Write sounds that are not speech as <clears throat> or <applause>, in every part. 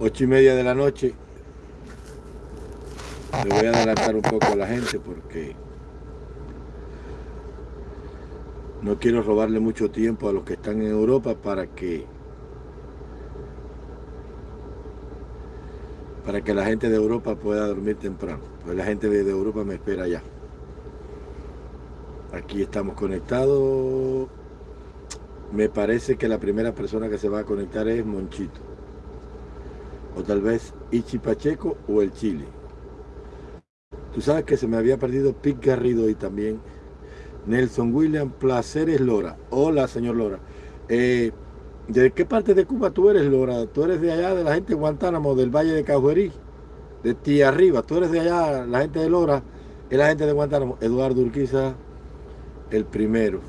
ocho y media de la noche. Le voy a adelantar un poco a la gente porque no quiero robarle mucho tiempo a los que están en Europa para que para que la gente de Europa pueda dormir temprano. Pues la gente de Europa me espera ya. Aquí estamos conectados. Me parece que la primera persona que se va a conectar es Monchito. O tal vez Ichi Pacheco o el Chile. Tú sabes que se me había perdido Pic Garrido y también Nelson William Placeres Lora. Hola, señor Lora. Eh, ¿De qué parte de Cuba tú eres, Lora? Tú eres de allá, de la gente de Guantánamo, del Valle de Cajuerí, de ti arriba. Tú eres de allá, la gente de Lora, es la gente de Guantánamo. Eduardo Urquiza, el primero.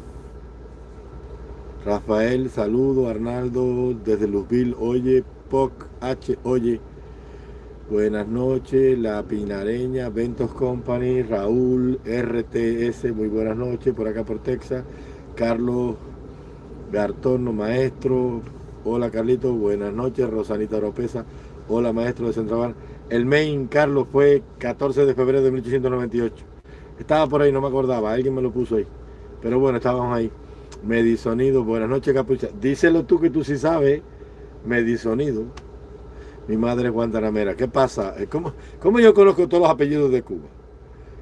Rafael, saludo. Arnaldo, desde Luzville, oye. POC, H, oye. Buenas noches, La Pinareña, Ventos Company, Raúl, RTS, muy buenas noches, por acá por Texas. Carlos Gartorno, maestro. Hola Carlito, buenas noches. Rosanita Oropesa, hola maestro de Central El main, Carlos, fue 14 de febrero de 1898. Estaba por ahí, no me acordaba, alguien me lo puso ahí. Pero bueno, estábamos ahí. Medisonido, buenas noches, Capucha. Díselo tú que tú sí sabes. Medisonido. Mi madre es Guantanamera. ¿Qué pasa? Eh, ¿Cómo, ¿Cómo, yo conozco todos los apellidos de Cuba?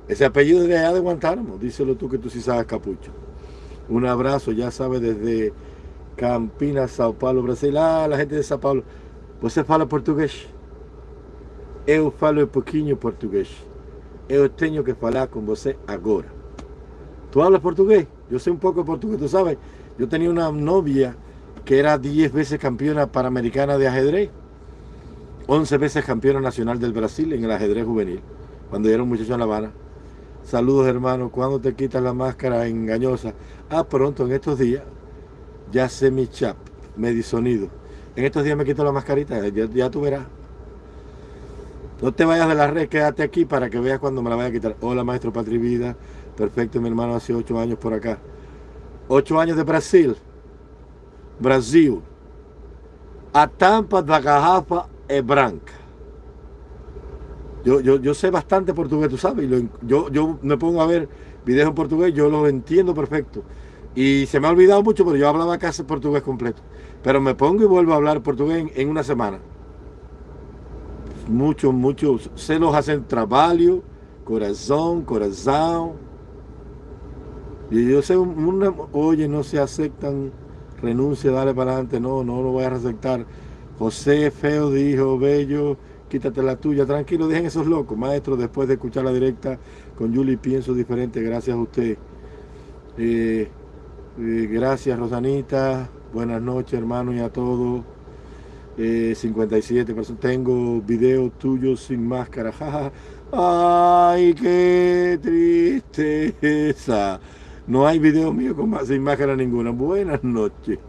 Ese apellido de allá de Guantánamo. Díselo tú que tú sí sabes, Capucha. Un abrazo, ya sabes, desde Campinas, Sao Paulo, Brasil. Ah, la gente de Sao Paulo. ¿Você fala portugués? Eu falo pouquinho portugués. Eu tenho que falar con você agora. ¿Tú hablas portugués? Yo sé un poco portugués, tú sabes. Yo tenía una novia que era 10 veces campeona panamericana de ajedrez. 11 veces campeona nacional del Brasil en el ajedrez juvenil. Cuando yo era un muchacho en La Habana. Saludos hermano, ¿cuándo te quitas la máscara engañosa? Ah, pronto, en estos días. Ya sé mi chap, me sonido. En estos días me quito la mascarita, ya, ya tú verás. No te vayas de la red, quédate aquí para que veas cuando me la vaya a quitar. Hola maestro Patri Vida, perfecto mi hermano hace ocho años por acá. Ocho años de Brasil. Brasil. A tampa da garrafa é branca. Yo, yo, yo sé bastante portugués, tú sabes. yo, yo me pongo a ver videos en portugués, yo los entiendo perfecto. Y se me ha olvidado mucho, pero yo hablaba casi portugués completo. Pero me pongo y vuelvo a hablar portugués en, una semana. Muchos, muchos. Se los hacen trabajo, corazón, corazón. Y yo sé, oye, no se aceptan, renuncia, dale para adelante, no, no lo voy a aceptar. José Feo dijo, Bello, quítate la tuya, tranquilo, dejen esos locos. Maestro, después de escuchar la directa con Julie, pienso diferente, gracias a usted. Eh, eh, gracias, Rosanita. Buenas noches, hermano, y a todos. 57 personas. Tengo videos tuyos sin máscara. Ay, qué tristeza. No hay video mío con, sin máscara ninguna. Buenas noches.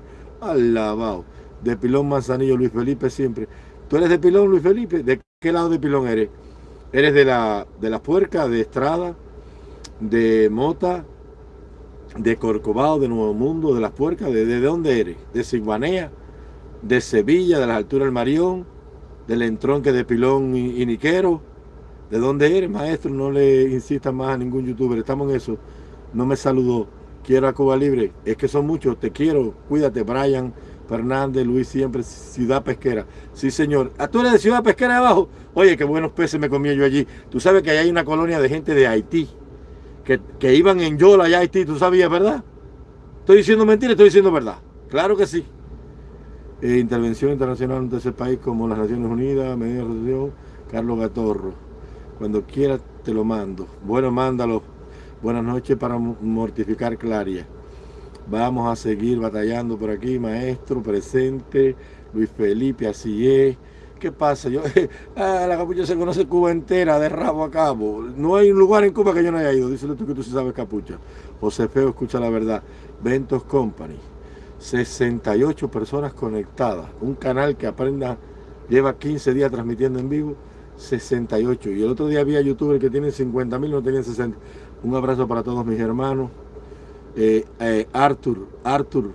Alabado. De Pilón Manzanillo, Luis Felipe siempre. ¿Tú eres de Pilón, Luis Felipe? ¿De qué lado de Pilón eres? ¿Eres de la, de la Puerca, de Estrada, de Mota, de Corcovado, de Nuevo Mundo, de las Puercas? ¿De, de dónde eres? ¿De Siguanea? ¿De Sevilla, de las alturas del Marión? ¿Del entronque de Pilón y Niquero? ¿De dónde eres, maestro? No le insistas más a ningún youtuber. Estamos en eso no me saludó. Quiero a Cuba Libre. Es que son muchos. Te quiero. Cuídate, Brian Fernández, Luis Siempre, Ciudad Pesquera. Sí, señor. ¿A ah, tú eres de Ciudad Pesquera de abajo? Oye, qué buenos peces me comía yo allí. Tú sabes que hay una colonia de gente de Haití. Que, iban en Yola allá a Haití. ¿Tú sabías, verdad? ¿Estoy diciendo mentira? Estoy diciendo verdad. Claro que sí. Eh, intervención internacional ante ese país como las Naciones Unidas, Medida de Resolución, Carlos Gatorro. Cuando quieras te lo mando. Bueno, mándalo Buenas noches para mortificar Claria. Vamos a seguir batallando por aquí, maestro, presente, Luis Felipe, así es. ¿Qué pasa? Yo, <laughs> ah, la capucha se conoce Cuba entera, de rabo a cabo. No hay un lugar en Cuba que yo no haya ido. Díselo tú que tú sí sabes capucha. José Feo, escucha la verdad. Ventos Company. 68 personas conectadas. Un canal que aprenda, lleva 15 días transmitiendo en vivo. 68. Y el otro día había youtubers que tienen 50 mil, no tenían 60. Un abrazo para todos mis hermanos. Eh, eh, Arthur, Arthur,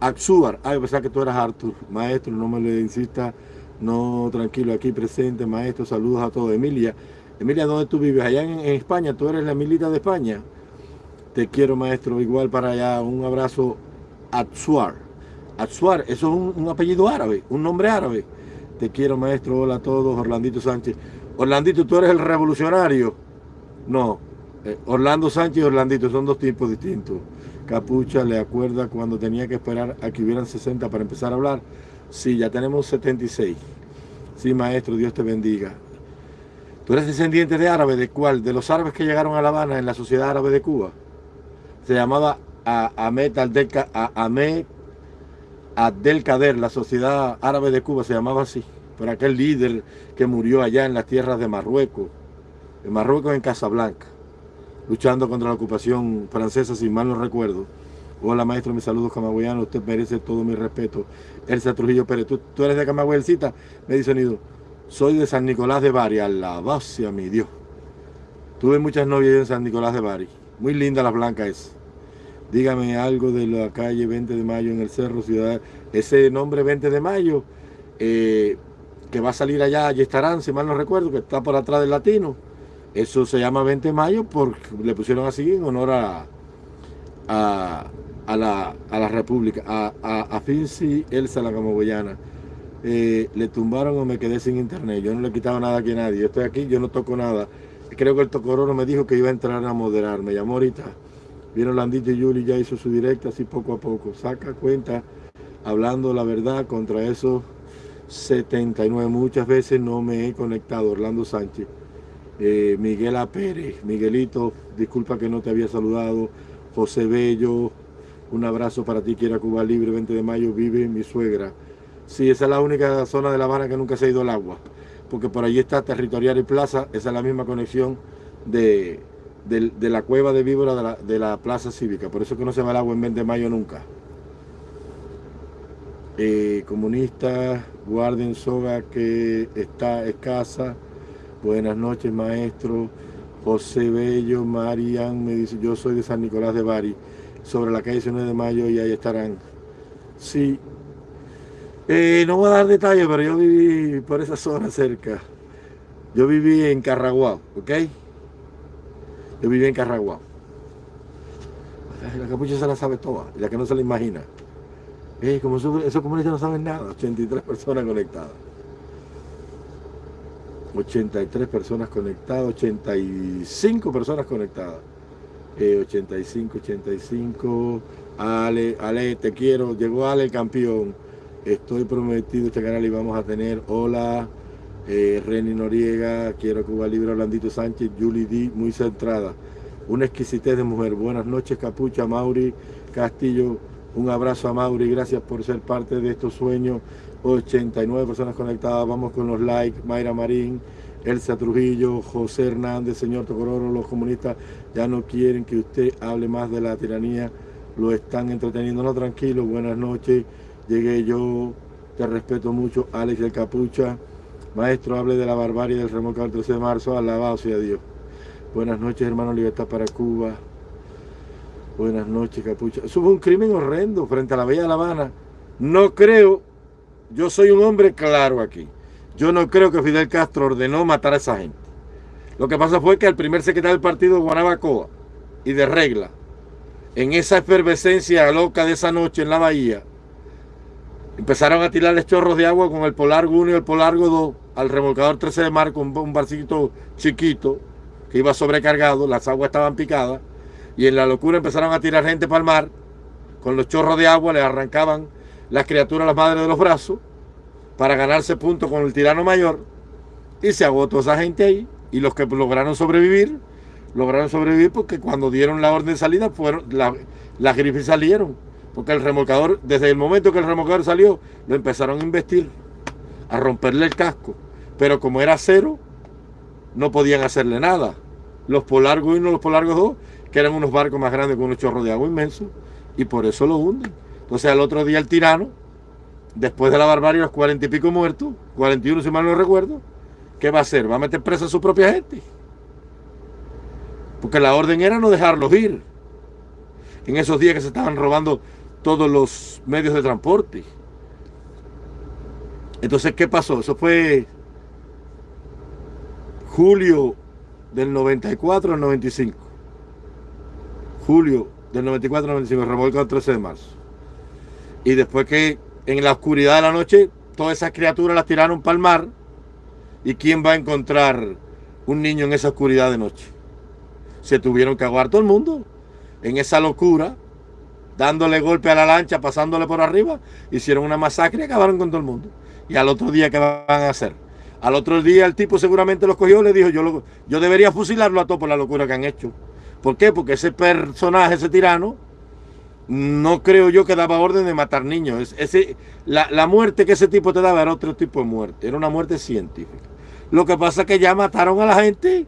Axúar. Ay, pensaba que tú eras Arthur. Maestro, no me le insista. No, tranquilo, aquí presente, maestro, saludos a todos. Emilia, Emilia, ¿dónde tú vives? Allá en, España, tú eres la Emilita de España. Te quiero, maestro, igual para allá. Un abrazo. Atsuar. Atsuar, eso es un, apellido árabe, un nombre árabe. Te quiero, maestro. Hola a todos. Orlandito Sánchez. Orlandito, ¿tú eres el revolucionario? No. Eh, Orlando Sánchez y Orlandito son dos tipos distintos. Capucha le acuerda cuando tenía que esperar a que hubieran 60 para empezar a hablar. Sí, ya tenemos 76. Sí, maestro, Dios te bendiga. ¿Tú eres descendiente de árabe? ¿De cuál? ¿De los árabes que llegaron a La Habana en la sociedad árabe de Cuba? Se llamaba Ahmed Abdel Kader, la sociedad árabe de Cuba se llamaba así, por aquel líder que murió allá en las tierras de Marruecos, en Marruecos en Casablanca, luchando contra la ocupación francesa, si mal no recuerdo. Hola maestro, mis saludos camagüeyanos, usted merece todo mi respeto. Elsa Trujillo Pérez, ¿tú, eres de Camagüelcita? Me dice sonido. Soy de San Nicolás de Bari, alabacia a mi Dios. Tuve muchas novias en San Nicolás de Bari. Muy linda la blanca es. Dígame algo de la calle 20 de Mayo en el Cerro Ciudad. Ese nombre 20 de Mayo, eh, que va a salir allá, allí estarán, si mal no recuerdo, que está por atrás del latino. Eso se llama 20 de Mayo porque le pusieron así en honor a, a, a la, a la República, a, a, a Finzi Elsa la Camagüeyana. Eh, le tumbaron o me quedé sin internet. Yo no le he quitado nada aquí a nadie. Yo estoy aquí, yo no toco nada. Creo que el Tocororo me dijo que iba a entrar a moderar. Me llamó ahorita. Vieron Landito y Yuli ya hizo su directa así poco a poco. Saca cuenta, hablando la verdad contra esos 79. Muchas veces no me he conectado. Orlando Sánchez. Eh, Miguel A. Pérez. Miguelito, disculpa que no te había saludado. José Bello, un abrazo para ti, quiera Cuba Libre, 20 de mayo, vive mi suegra. Sí, esa es la única zona de La Habana que nunca se ha ido el agua, porque por allí está Territorial y Plaza, esa es la misma conexión de, la cueva de víbora de la, Plaza Cívica, por eso que no se va el agua en 20 de mayo nunca. Eh, comunista, guarden soga que está escasa. Buenas noches, maestro. José Bello, Marian, me dice, yo soy de San Nicolás de Bari sobre la calle 9 de Mayo y ahí estarán. Sí. Eh, no voy a dar detalles, pero yo viví por esa zona cerca. Yo viví en Carraguao, ¿ok? Yo viví en Carraguao. La capucha se la sabe toda, la que no se la imagina. Eh, como esos comunistas no saben nada, 83 personas conectadas. 83 personas conectadas, 85 personas conectadas. 85, 85. Ale, Ale, te quiero. Llegó Ale campeón. Estoy prometido este canal y vamos a tener. Hola, eh, Reni Noriega, quiero Cuba Libre, Orlandito Sánchez, Julie D, muy centrada. Una exquisitez de mujer. Buenas noches, Capucha, Mauri Castillo. Un abrazo a Mauri, gracias por ser parte de estos sueños. 89 personas conectadas, vamos con los likes. Mayra Marín, Elsa Trujillo, José Hernández, señor Tocororo, los comunistas ya no quieren que usted hable más de la tiranía, lo están entreteniendo. No, tranquilo, buenas noches, llegué yo, te respeto mucho, Alex del Capucha, maestro, hable de la barbarie del remolcador el 13 de marzo, alabado sea Dios. Buenas noches, hermano, libertad para Cuba. Buenas noches, Capucha. Eso fue un crimen horrendo frente a la Bella de La Habana. No creo, yo soy un hombre claro aquí. Yo no creo que Fidel Castro ordenó matar a esa gente. Lo que pasa fue que el primer secretario del partido, Guanabacoa, y de regla, en esa efervescencia loca de esa noche en la bahía, empezaron a tirarles chorros de agua con el Polargo 1 y el Polargo 2 al remolcador 13 de marco, un, un barcito chiquito que iba sobrecargado, las aguas estaban picadas, y en la locura empezaron a tirar gente para el mar, con los chorros de agua le arrancaban las criaturas las madres de los brazos, para ganarse puntos con el tirano mayor y se agotó esa gente ahí y los que lograron sobrevivir, lograron sobrevivir porque cuando dieron la orden de salida fueron las grifes salieron, porque el remolcador, desde el momento que el remolcador salió, lo empezaron a investir, a romperle el casco, pero como era cero, no podían hacerle nada. Los Polargos 1 los Polargos 2, que eran unos barcos más grandes con unos chorros de agua inmensos, y por eso lo hunden. Entonces al otro día el tirano después de la barbarie, los cuarenta y pico muertos, 41 si mal no recuerdo, ¿qué va a hacer? ¿Va a meter presa a su propia gente? Porque la orden era no dejarlos ir. En esos días que se estaban robando todos los medios de transporte. Entonces, ¿qué pasó? Eso fue julio del 94 al 95. Julio del 94 al 95, revolcó el 13 de marzo. Y después que en la oscuridad de la noche, todas esas criaturas las tiraron para el mar. ¿Y quién va a encontrar un niño en esa oscuridad de noche? Se tuvieron que aguar todo el mundo en esa locura, dándole golpe a la lancha, pasándole por arriba, hicieron una masacre y acabaron con todo el mundo. Y al otro día, ¿qué van a hacer? Al otro día el tipo seguramente los cogió y le dijo, yo, yo debería fusilarlo a todos por la locura que han hecho. ¿Por qué? Porque ese personaje, ese tirano, no creo yo que daba orden de matar niños. Ese, la, la, muerte que ese tipo te daba era otro tipo de muerte, era una muerte científica. Lo que pasa es que ya mataron a la gente.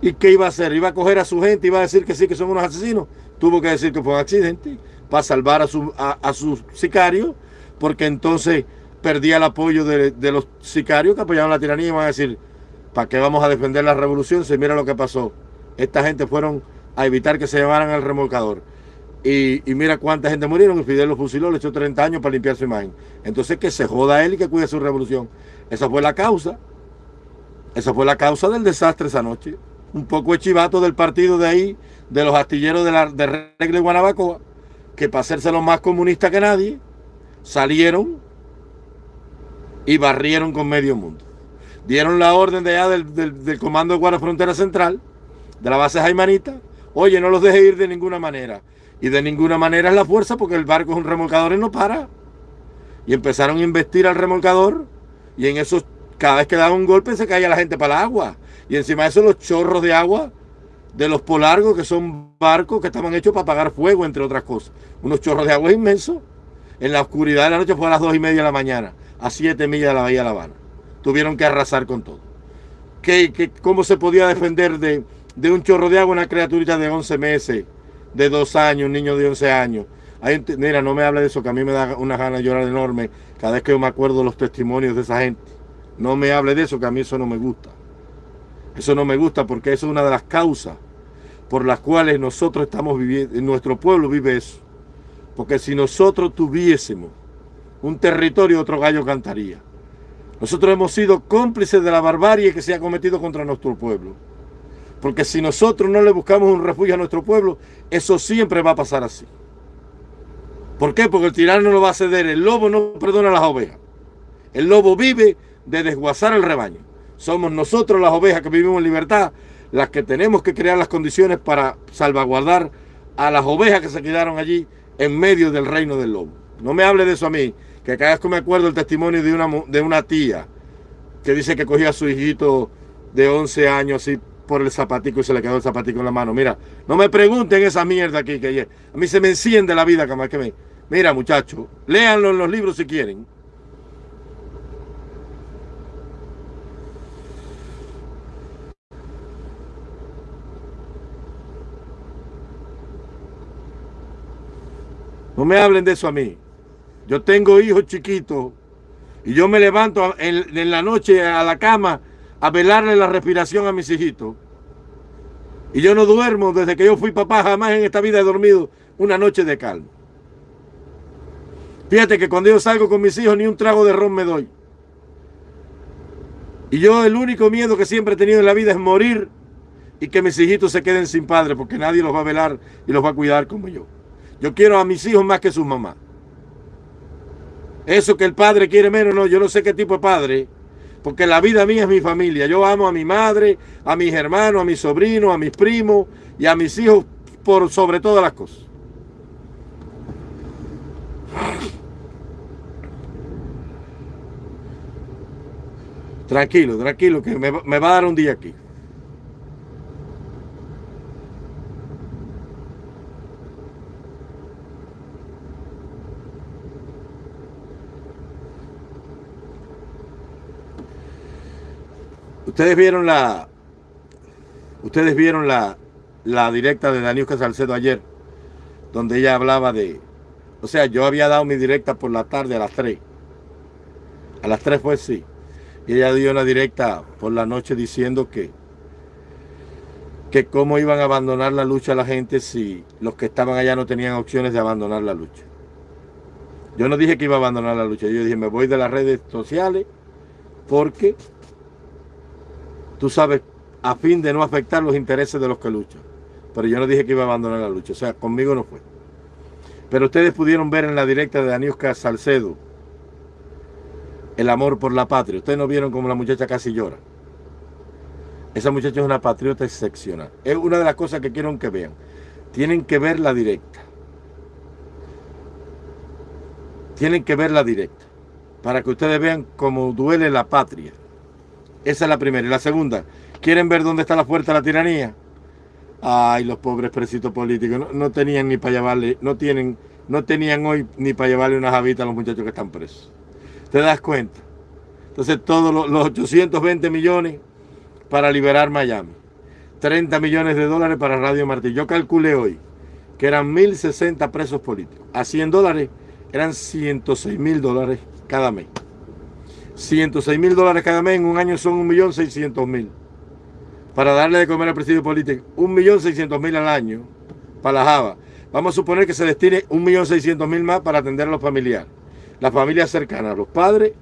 ¿Y qué iba a hacer? ¿Iba a coger a su gente? ¿Iba a decir que sí, que son unos asesinos? Tuvo que decir que fue un accidente para salvar a, su, a, a sus sicarios, porque entonces perdía el apoyo de, de, los sicarios que apoyaban la tiranía y van a decir, ¿para qué vamos a defender la revolución? Si mira lo que pasó. Esta gente fueron a evitar que se llevaran al remolcador. Y, y, mira cuánta gente murieron y Fidel los fusiló, le echó 30 años para limpiar su imagen. Entonces que se joda él y que cuide su revolución. Esa fue la causa. Esa fue la causa del desastre esa noche. Un poco de chivato del partido de ahí, de los astilleros de, la, de Regle Guanabacoa, que para hacerse los más comunistas que nadie, salieron y barrieron con medio mundo. Dieron la orden de allá del, del, del Comando de Guardia Frontera Central, de la base Jaimanita, oye, no los deje ir de ninguna manera. Y de ninguna manera es la fuerza porque el barco es un remolcador y no para. Y empezaron a investir al remolcador y en esos, cada vez que daba un golpe se caía la gente para el agua. Y encima de eso los chorros de agua de los polargos, que son barcos que estaban hechos para apagar fuego, entre otras cosas. Unos chorros de agua inmensos. En la oscuridad de la noche fue a las dos y media de la mañana, a siete millas de la Bahía de La Habana. Tuvieron que arrasar con todo. ¿Qué, qué, cómo se podía defender de, de un chorro de agua una criaturita de 11 meses? De dos años, un niño de 11 años. Hay, mira, no me hable de eso, que a mí me da una gana de llorar enorme cada vez que yo me acuerdo de los testimonios de esa gente. No me hable de eso, que a mí eso no me gusta. Eso no me gusta porque eso es una de las causas por las cuales nosotros estamos viviendo, en nuestro pueblo vive eso. Porque si nosotros tuviésemos un territorio, otro gallo cantaría. Nosotros hemos sido cómplices de la barbarie que se ha cometido contra nuestro pueblo. Porque si nosotros no le buscamos un refugio a nuestro pueblo, eso siempre va a pasar así. ¿Por qué? Porque el tirano no va a ceder. El lobo no perdona a las ovejas. El lobo vive de desguazar el rebaño. Somos nosotros las ovejas que vivimos en libertad las que tenemos que crear las condiciones para salvaguardar a las ovejas que se quedaron allí en medio del reino del lobo. No me hable de eso a mí, que cada vez que me acuerdo el testimonio de una, de una tía que dice que cogía a su hijito de 11 años así por el zapatico y se le quedó el zapatico en la mano. Mira, no me pregunten esa mierda aquí, que a mí se me enciende la vida, que me... Mira, muchachos, léanlo en los libros si quieren. No me hablen de eso a mí. Yo tengo hijos chiquitos y yo me levanto en, en la noche a la cama a velarle la respiración a mis hijitos. Y yo no duermo desde que yo fui papá, jamás en esta vida he dormido una noche de calma. Fíjate que cuando yo salgo con mis hijos ni un trago de ron me doy. Y yo el único miedo que siempre he tenido en la vida es morir y que mis hijitos se queden sin padre porque nadie los va a velar y los va a cuidar como yo. Yo quiero a mis hijos más que sus mamás. Eso que el padre quiere menos, no, yo no sé qué tipo de padre porque la vida mía es mi familia. Yo amo a mi madre, a mis hermanos, a mis sobrinos, a mis primos y a mis hijos por sobre todas las cosas. Tranquilo, tranquilo, que me, me va a dar un día aquí. Ustedes vieron la ustedes vieron la, la directa de Daniel Salcedo ayer, donde ella hablaba de, o sea, yo había dado mi directa por la tarde a las 3. A las 3 fue sí. Y ella dio una directa por la noche diciendo que que cómo iban a abandonar la lucha la gente si los que estaban allá no tenían opciones de abandonar la lucha. Yo no dije que iba a abandonar la lucha, yo dije me voy de las redes sociales porque tú sabes, a fin de no afectar los intereses de los que luchan. Pero yo no dije que iba a abandonar la lucha, o sea, conmigo no fue. Pero ustedes pudieron ver en la directa de Daniuska Salcedo el amor por la patria. Ustedes no vieron como la muchacha casi llora. Esa muchacha es una patriota excepcional. Es una de las cosas que quiero que vean. Tienen que ver la directa. Tienen que ver la directa. Para que ustedes vean cómo duele la patria. Esa es la primera. Y la segunda, ¿quieren ver dónde está la fuerza de la tiranía? Ay, los pobres presitos políticos no, tenían ni para llevarle, no tienen, no tenían hoy ni para llevarle unas habitas a los muchachos que están presos. ¿Te das cuenta? Entonces todos los, los 820 millones para liberar Miami. 30 millones de dólares para Radio Martí. Yo calculé hoy que eran 1.060 presos políticos. A 100 dólares eran 106 mil dólares cada mes. 106 mil dólares cada mes en un año son 1.600.000. Para darle de comer al presidio político 1.600.000 al año para la Java. Vamos a suponer que se destine 1.600.000 más para atender a los familiares. Las familias cercanas, los padres,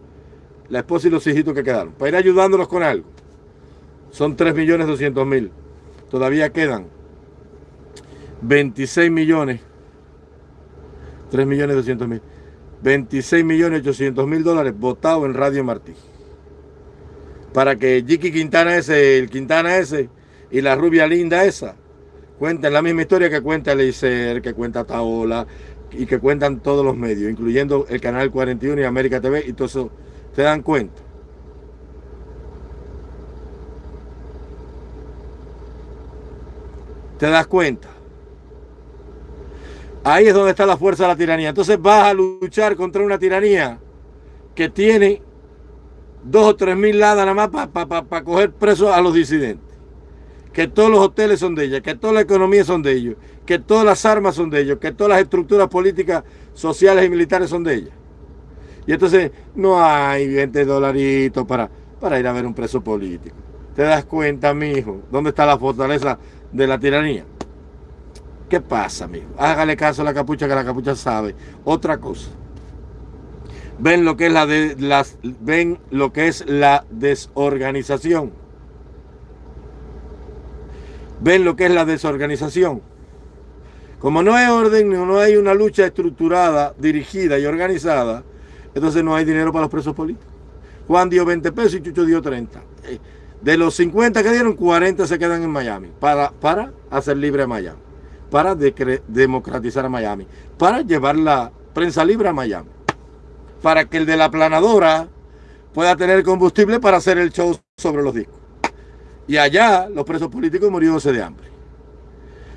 la esposa y los hijitos que quedaron. Para ir ayudándolos con algo. Son 3.200.000. Todavía quedan 26 millones. 3 millones 200 mil. 26 millones 800 mil dólares votados en Radio Martí. Para que Jiki Quintana ese, el Quintana ese y la rubia linda esa cuenten la misma historia que cuenta Leiser, que cuenta Taola y que cuentan todos los medios, incluyendo el Canal 41 y América TV y todo eso. ¿Se dan cuenta? ¿Te das cuenta? Ahí es donde está la fuerza de la tiranía. Entonces vas a luchar contra una tiranía que tiene dos o tres mil ladas nada más para coger presos a los disidentes. Que todos los hoteles son de ella, que toda la economía son de ellos, que todas las armas son de ellos, que todas las estructuras políticas, sociales y militares son de ella. Y entonces no hay 20 dolaritos para, para ir a ver un preso político. ¿Te das cuenta, mijo? ¿Dónde está la fortaleza de la tiranía? ¿Qué pasa, amigo? Hágale caso a la capucha que la capucha sabe. Otra cosa. Ven lo que es la de ven lo que es la desorganización. Ven lo que es la desorganización. Como no hay orden, no hay una lucha estructurada, dirigida y organizada, entonces no hay dinero para los presos políticos. Juan dio 20 pesos y Chucho dio 30. Eh, de los 50 que dieron, 40 se quedan en Miami para, para hacer libre a Miami para democratizar a Miami, para llevar la prensa libre a Miami, para que el de la planadora pueda tener combustible para hacer el show sobre los discos. Y allá los presos políticos muriéndose de hambre.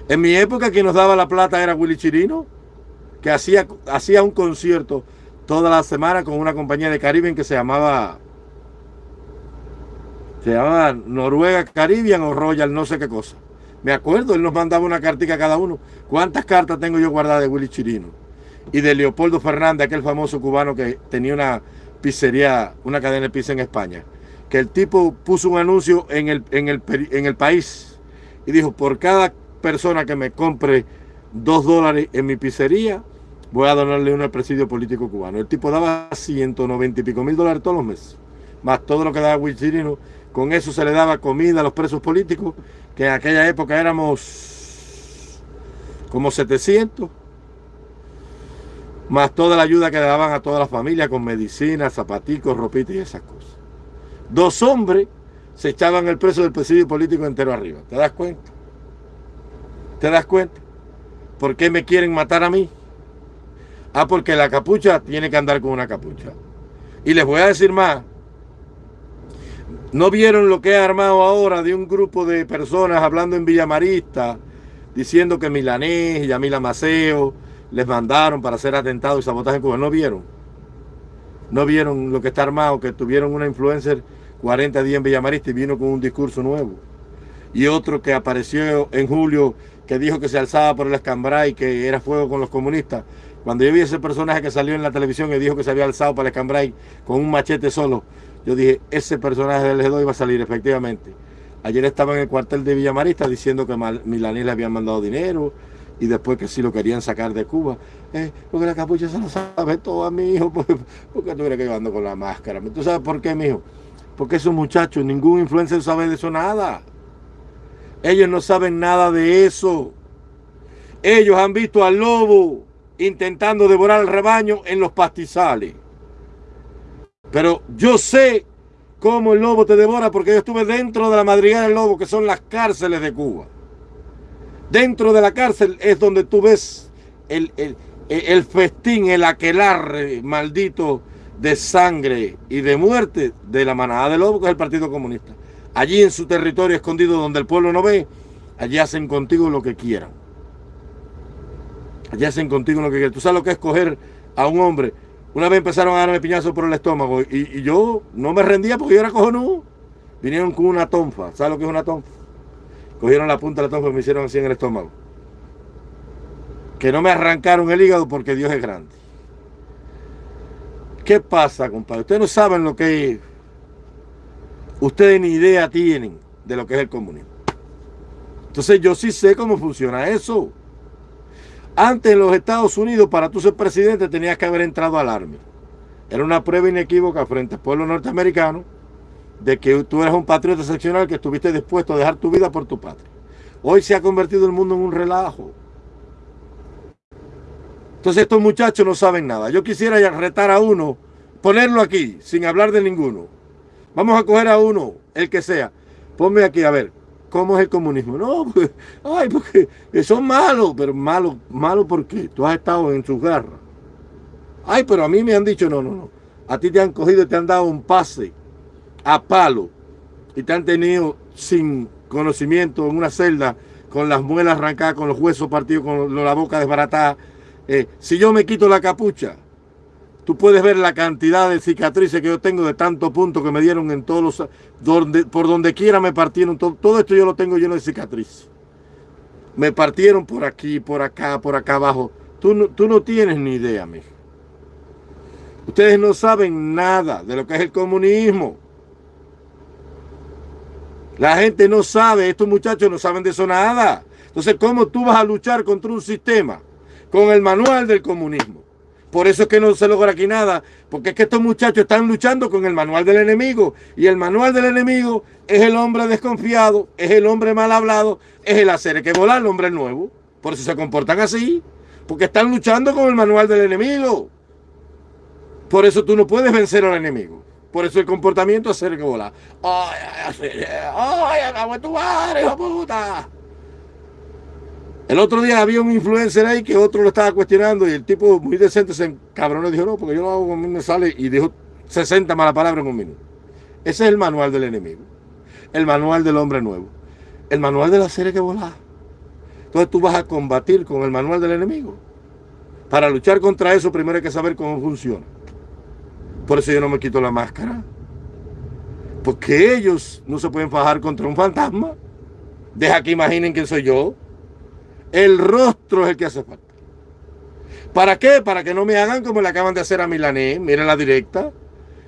En mi época quien nos daba la plata era Willy Chirino, que hacía, hacía un concierto toda la semana con una compañía de Caribe que se llamaba se llamaba Noruega Caribbean o Royal no sé qué cosa. Me acuerdo, él nos mandaba una cartica a cada uno. ¿Cuántas cartas tengo yo guardadas de Willy Chirino? Y de Leopoldo Fernández, aquel famoso cubano que tenía una pizzería, una cadena de pizza en España. Que el tipo puso un anuncio en el, en el, en el país y dijo, por cada persona que me compre dos dólares en mi pizzería, voy a donarle uno al presidio político cubano. El tipo daba 190 y pico mil dólares todos los meses, más todo lo que daba Willy Chirino. Con eso se le daba comida a los presos políticos que en aquella época éramos como 700, más toda la ayuda que le daban a toda la familia con medicinas, zapaticos, ropitas y esas cosas. Dos hombres se echaban el preso del presidio político entero arriba. ¿Te das cuenta? ¿Te das cuenta? ¿Por qué me quieren matar a mí? Ah, porque la capucha tiene que andar con una capucha. Y les voy a decir más, ¿No vieron lo que ha armado ahora de un grupo de personas hablando en Villamarista, diciendo que Milanés y Yamila Maceo les mandaron para hacer atentados y sabotaje en Cuba? ¿No vieron? ¿No vieron lo que está armado? Que tuvieron una influencer 40 días en Villamarista y vino con un discurso nuevo. Y otro que apareció en julio que dijo que se alzaba por el escambray, que era fuego con los comunistas. Cuando yo vi ese personaje que salió en la televisión y dijo que se había alzado para el escambray con un machete solo, yo dije, ese personaje del G2 iba a salir efectivamente. Ayer estaba en el cuartel de Villamarista diciendo que Milaní le habían mandado dinero y después que sí lo querían sacar de Cuba. Eh, porque la capucha se lo sabe todo a mi hijo. porque, porque tú que yo ando con la máscara. ¿Tú sabes por qué, mi hijo? Porque esos muchachos, ningún influencer sabe de eso nada. Ellos no saben nada de eso. Ellos han visto al lobo intentando devorar al rebaño en los pastizales. Pero yo sé cómo el lobo te devora porque yo estuve dentro de la madriguera del lobo, que son las cárceles de Cuba. Dentro de la cárcel es donde tú ves el, el festín, el aquelarre maldito de sangre y de muerte de la manada de lobo, que es el Partido Comunista. Allí en su territorio escondido donde el pueblo no ve, allí hacen contigo lo que quieran. Allí hacen contigo lo que quieran. Tú sabes lo que es coger a un hombre. Una vez empezaron a darme piñazos por el estómago y, yo no me rendía porque yo era cojonudo. Vinieron con una tonfa. ¿Sabes lo que es una tonfa? Cogieron la punta de la tonfa y me hicieron así en el estómago. Que no me arrancaron el hígado porque Dios es grande. ¿Qué pasa, compadre? Ustedes no saben lo que es. Ustedes ni idea tienen de lo que es el comunismo. Entonces yo sí sé cómo funciona eso. Antes en los Estados Unidos, para tú ser presidente, tenías que haber entrado al Army. Era una prueba inequívoca frente al pueblo norteamericano de que tú eres un patriota excepcional que estuviste dispuesto a dejar tu vida por tu patria. Hoy se ha convertido el mundo en un relajo. Entonces estos muchachos no saben nada. Yo quisiera retar a uno, ponerlo aquí, sin hablar de ninguno. Vamos a coger a uno, el que sea. Ponme aquí, a ver, ¿cómo es el comunismo? No, pues, ay, porque son malos, pero malos, malos porque tú has estado en sus garras. Ay, pero a mí me han dicho, no, no, no. A ti te han cogido te han dado un pase a palo y te han tenido sin conocimiento en una celda con las muelas arrancadas, con los huesos partidos, con la boca desbaratada eh, si yo me quito la capucha, tú puedes ver la cantidad de cicatrices que yo tengo de tanto punto que me dieron en todos los... Donde, por donde quiera me partieron. Todo, todo esto yo lo tengo lleno de cicatrices. Me partieron por aquí, por acá, por acá abajo. Tú no, tú no tienes ni idea, mijo. Ustedes no saben nada de lo que es el comunismo. La gente no sabe, estos muchachos no saben de eso nada. Entonces, ¿cómo tú vas a luchar contra un sistema con el manual del comunismo. Por eso es que no se logra aquí nada, porque es que estos muchachos están luchando con el manual del enemigo. Y el manual del enemigo es el hombre desconfiado, es el hombre mal hablado, es el hacer que volar el hombre nuevo. Por eso se comportan así, porque están luchando con el manual del enemigo. Por eso tú no puedes vencer al enemigo. Por eso el comportamiento es hacer que volar. ¡Ay, ay, ay! ¡Acabo de tu madre, hijo puta! El otro día había un influencer ahí que otro lo estaba cuestionando y el tipo muy decente se encabronó y dijo, no, porque yo lo hago con me sale y dijo 60 malas palabras en un minuto. Ese es el manual del enemigo. El manual del hombre nuevo. El manual de la serie que volá. Entonces tú vas a combatir con el manual del enemigo. Para luchar contra eso primero hay que saber cómo funciona. Por eso yo no me quito la máscara. Porque ellos no se pueden fajar contra un fantasma. Deja que imaginen quién soy yo. El rostro es el que hace falta. ¿Para qué? Para que no me hagan como le acaban de hacer a Milané. Mira la directa.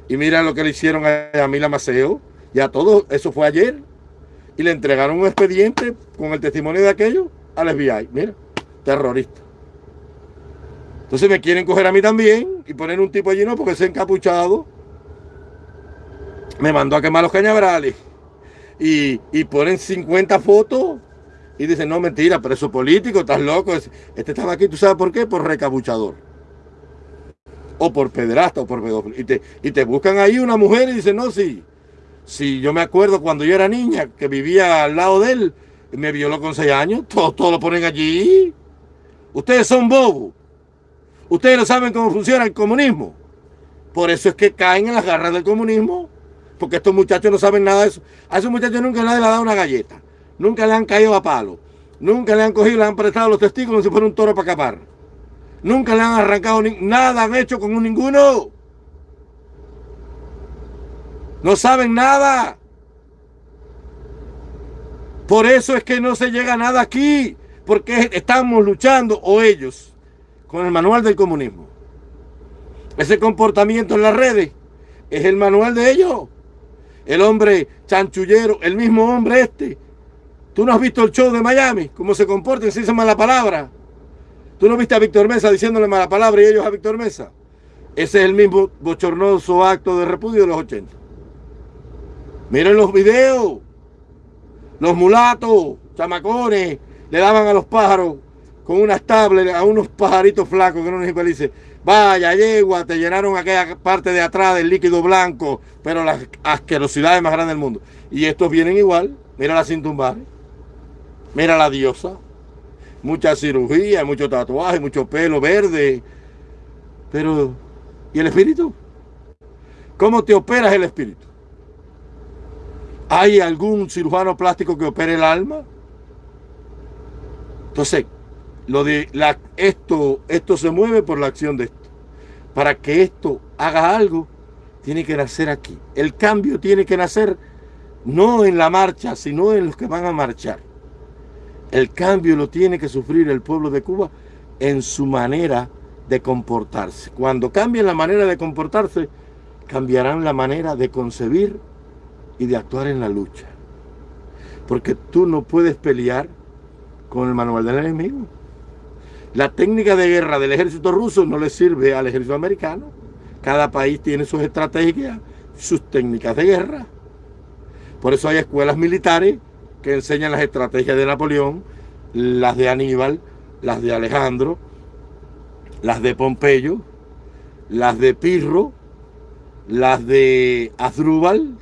Y mira lo que le hicieron a, Mila Maceo. Y a todos. Eso fue ayer. Y le entregaron un expediente con el testimonio de aquello al FBI. Mira, terrorista. Entonces me quieren coger a mí también y poner un tipo allí, no, porque ese encapuchado me mandó a quemar los cañabrales. Y, y ponen 50 fotos y dicen, no, mentira, preso político, estás loco. Este estaba aquí, ¿tú sabes por qué? Por recabuchador. O por pederasta o por pedófilo. Y te, y te buscan ahí una mujer y dicen, no, sí. Si yo me acuerdo cuando yo era niña, que vivía al lado de él, me violó con seis años, <laughs> todo, todo lo ponen allí. Ustedes son bobos. Ustedes no saben cómo funciona el comunismo. Por eso es que caen en las garras del comunismo. Porque estos muchachos no saben nada de eso. A esos muchachos nunca nadie le ha dado una galleta. Nunca le han caído a palo. Nunca le han cogido, le han prestado los testigos como si fuera un toro para capar. Nunca le han arrancado nada, han hecho con un ninguno. No saben nada. Por eso es que no se llega a nada aquí. Porque estamos luchando, o ellos, con el manual del comunismo. Ese comportamiento en las redes es el manual de ellos. El hombre chanchullero, el mismo hombre este, Tú no has visto el show de Miami, cómo se comporta, si se llama la palabra. ¿Tú no viste a Víctor Mesa diciéndole mala palabra y ellos a Víctor Mesa? Ese es el mismo bochornoso acto de repudio de los 80. Miren los videos. Los mulatos, chamacones, le daban a los pájaros con unas tablets a unos pajaritos flacos que no nos dice, vaya yegua, te llenaron aquella parte de atrás del líquido blanco, pero las asquerosidades más grandes del mundo. Y estos vienen igual, mira la cintumbar, mira la diosa, mucha cirugía, mucho tatuaje, mucho pelo verde, pero ¿y el espíritu? ¿Cómo te operas el espíritu? ¿Hay algún cirujano plástico que opere el alma? Entonces, lo de esto, esto se mueve por la acción de esto. Para que esto haga algo, tiene que nacer aquí. El cambio tiene que nacer no en la marcha, sino en los que van a marchar. El cambio lo tiene que sufrir el pueblo de Cuba en su manera de comportarse. Cuando cambien la manera de comportarse, cambiarán la manera de concebir y de actuar en la lucha. Porque tú no puedes pelear con el manual del enemigo. La técnica de guerra del ejército ruso no le sirve al ejército americano. Cada país tiene sus estrategias, sus técnicas de guerra. Por eso hay escuelas militares que enseñan las estrategias de Napoleón, las de Aníbal, las de Alejandro, las de Pompeyo, las de Pirro, las de Azrúbal,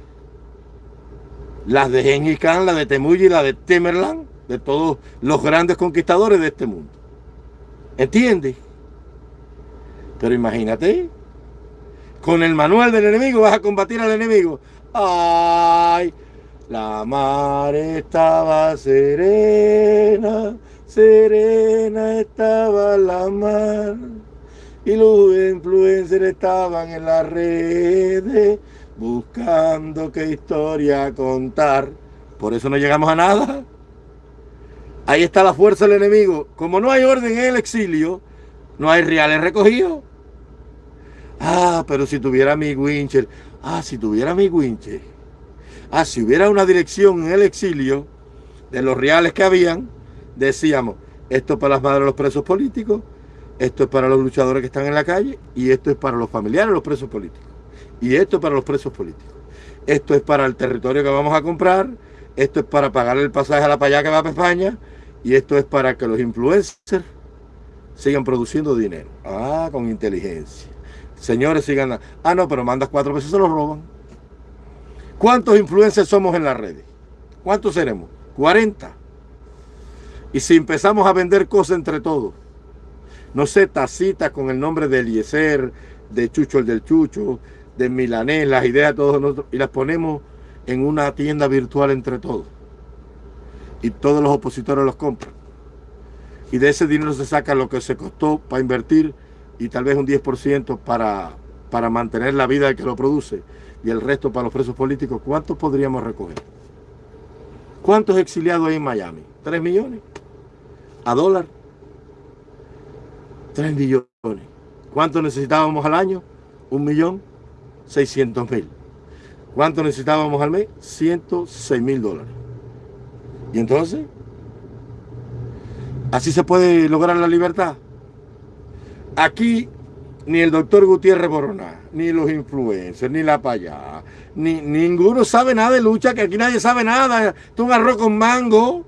las de Genghis Khan, las de Temuyi, las de Temerlan, de todos los grandes conquistadores de este mundo. ¿Entiendes? Pero imagínate, con el manual del enemigo vas a combatir al enemigo. ¡Ay! La mar estaba serena, serena estaba la mar. Y los influencers estaban en las redes buscando qué historia contar. Por eso no llegamos a nada. Ahí está la fuerza del enemigo. Como no hay orden en el exilio, no hay reales recogidos. Ah, pero si tuviera mi wincher. Ah, si tuviera mi wincher. Ah, si hubiera una dirección en el exilio de los reales que habían, decíamos, esto es para las madres de los presos políticos, esto es para los luchadores que están en la calle y esto es para los familiares de los presos políticos. Y esto es para los presos políticos. Esto es para el territorio que vamos a comprar, esto es para pagar el pasaje a la payá que va a España, y esto es para que los influencers sigan produciendo dinero. Ah, con inteligencia. Señores, sigan. Ah, no, pero mandas cuatro veces, se los roban. ¿Cuántos influencers somos en las redes? ¿Cuántos seremos? 40. Y si empezamos a vender cosas entre todos, no sé, tacitas con el nombre de Eliezer, de Chucho el del Chucho, de Milanés, las ideas de todos nosotros, y las ponemos en una tienda virtual entre todos y todos los opositores los compran. Y de ese dinero se saca lo que se costó para invertir y tal vez un 10% para, para mantener la vida del que lo produce y el resto para los presos políticos. ¿Cuántos podríamos recoger? ¿Cuántos exiliados hay en Miami? ¿Tres millones? ¿A dólar? Tres millones. ¿Cuánto necesitábamos al año? Un millón seiscientos mil. ¿Cuánto necesitábamos al mes? 106 mil dólares. ¿Y entonces? ¿Así se puede lograr la libertad? Aquí ni el doctor Gutiérrez Borona, ni los influencers, ni la payá, ni ninguno sabe nada de lucha, que aquí nadie sabe nada. Esto es un arroz con mango.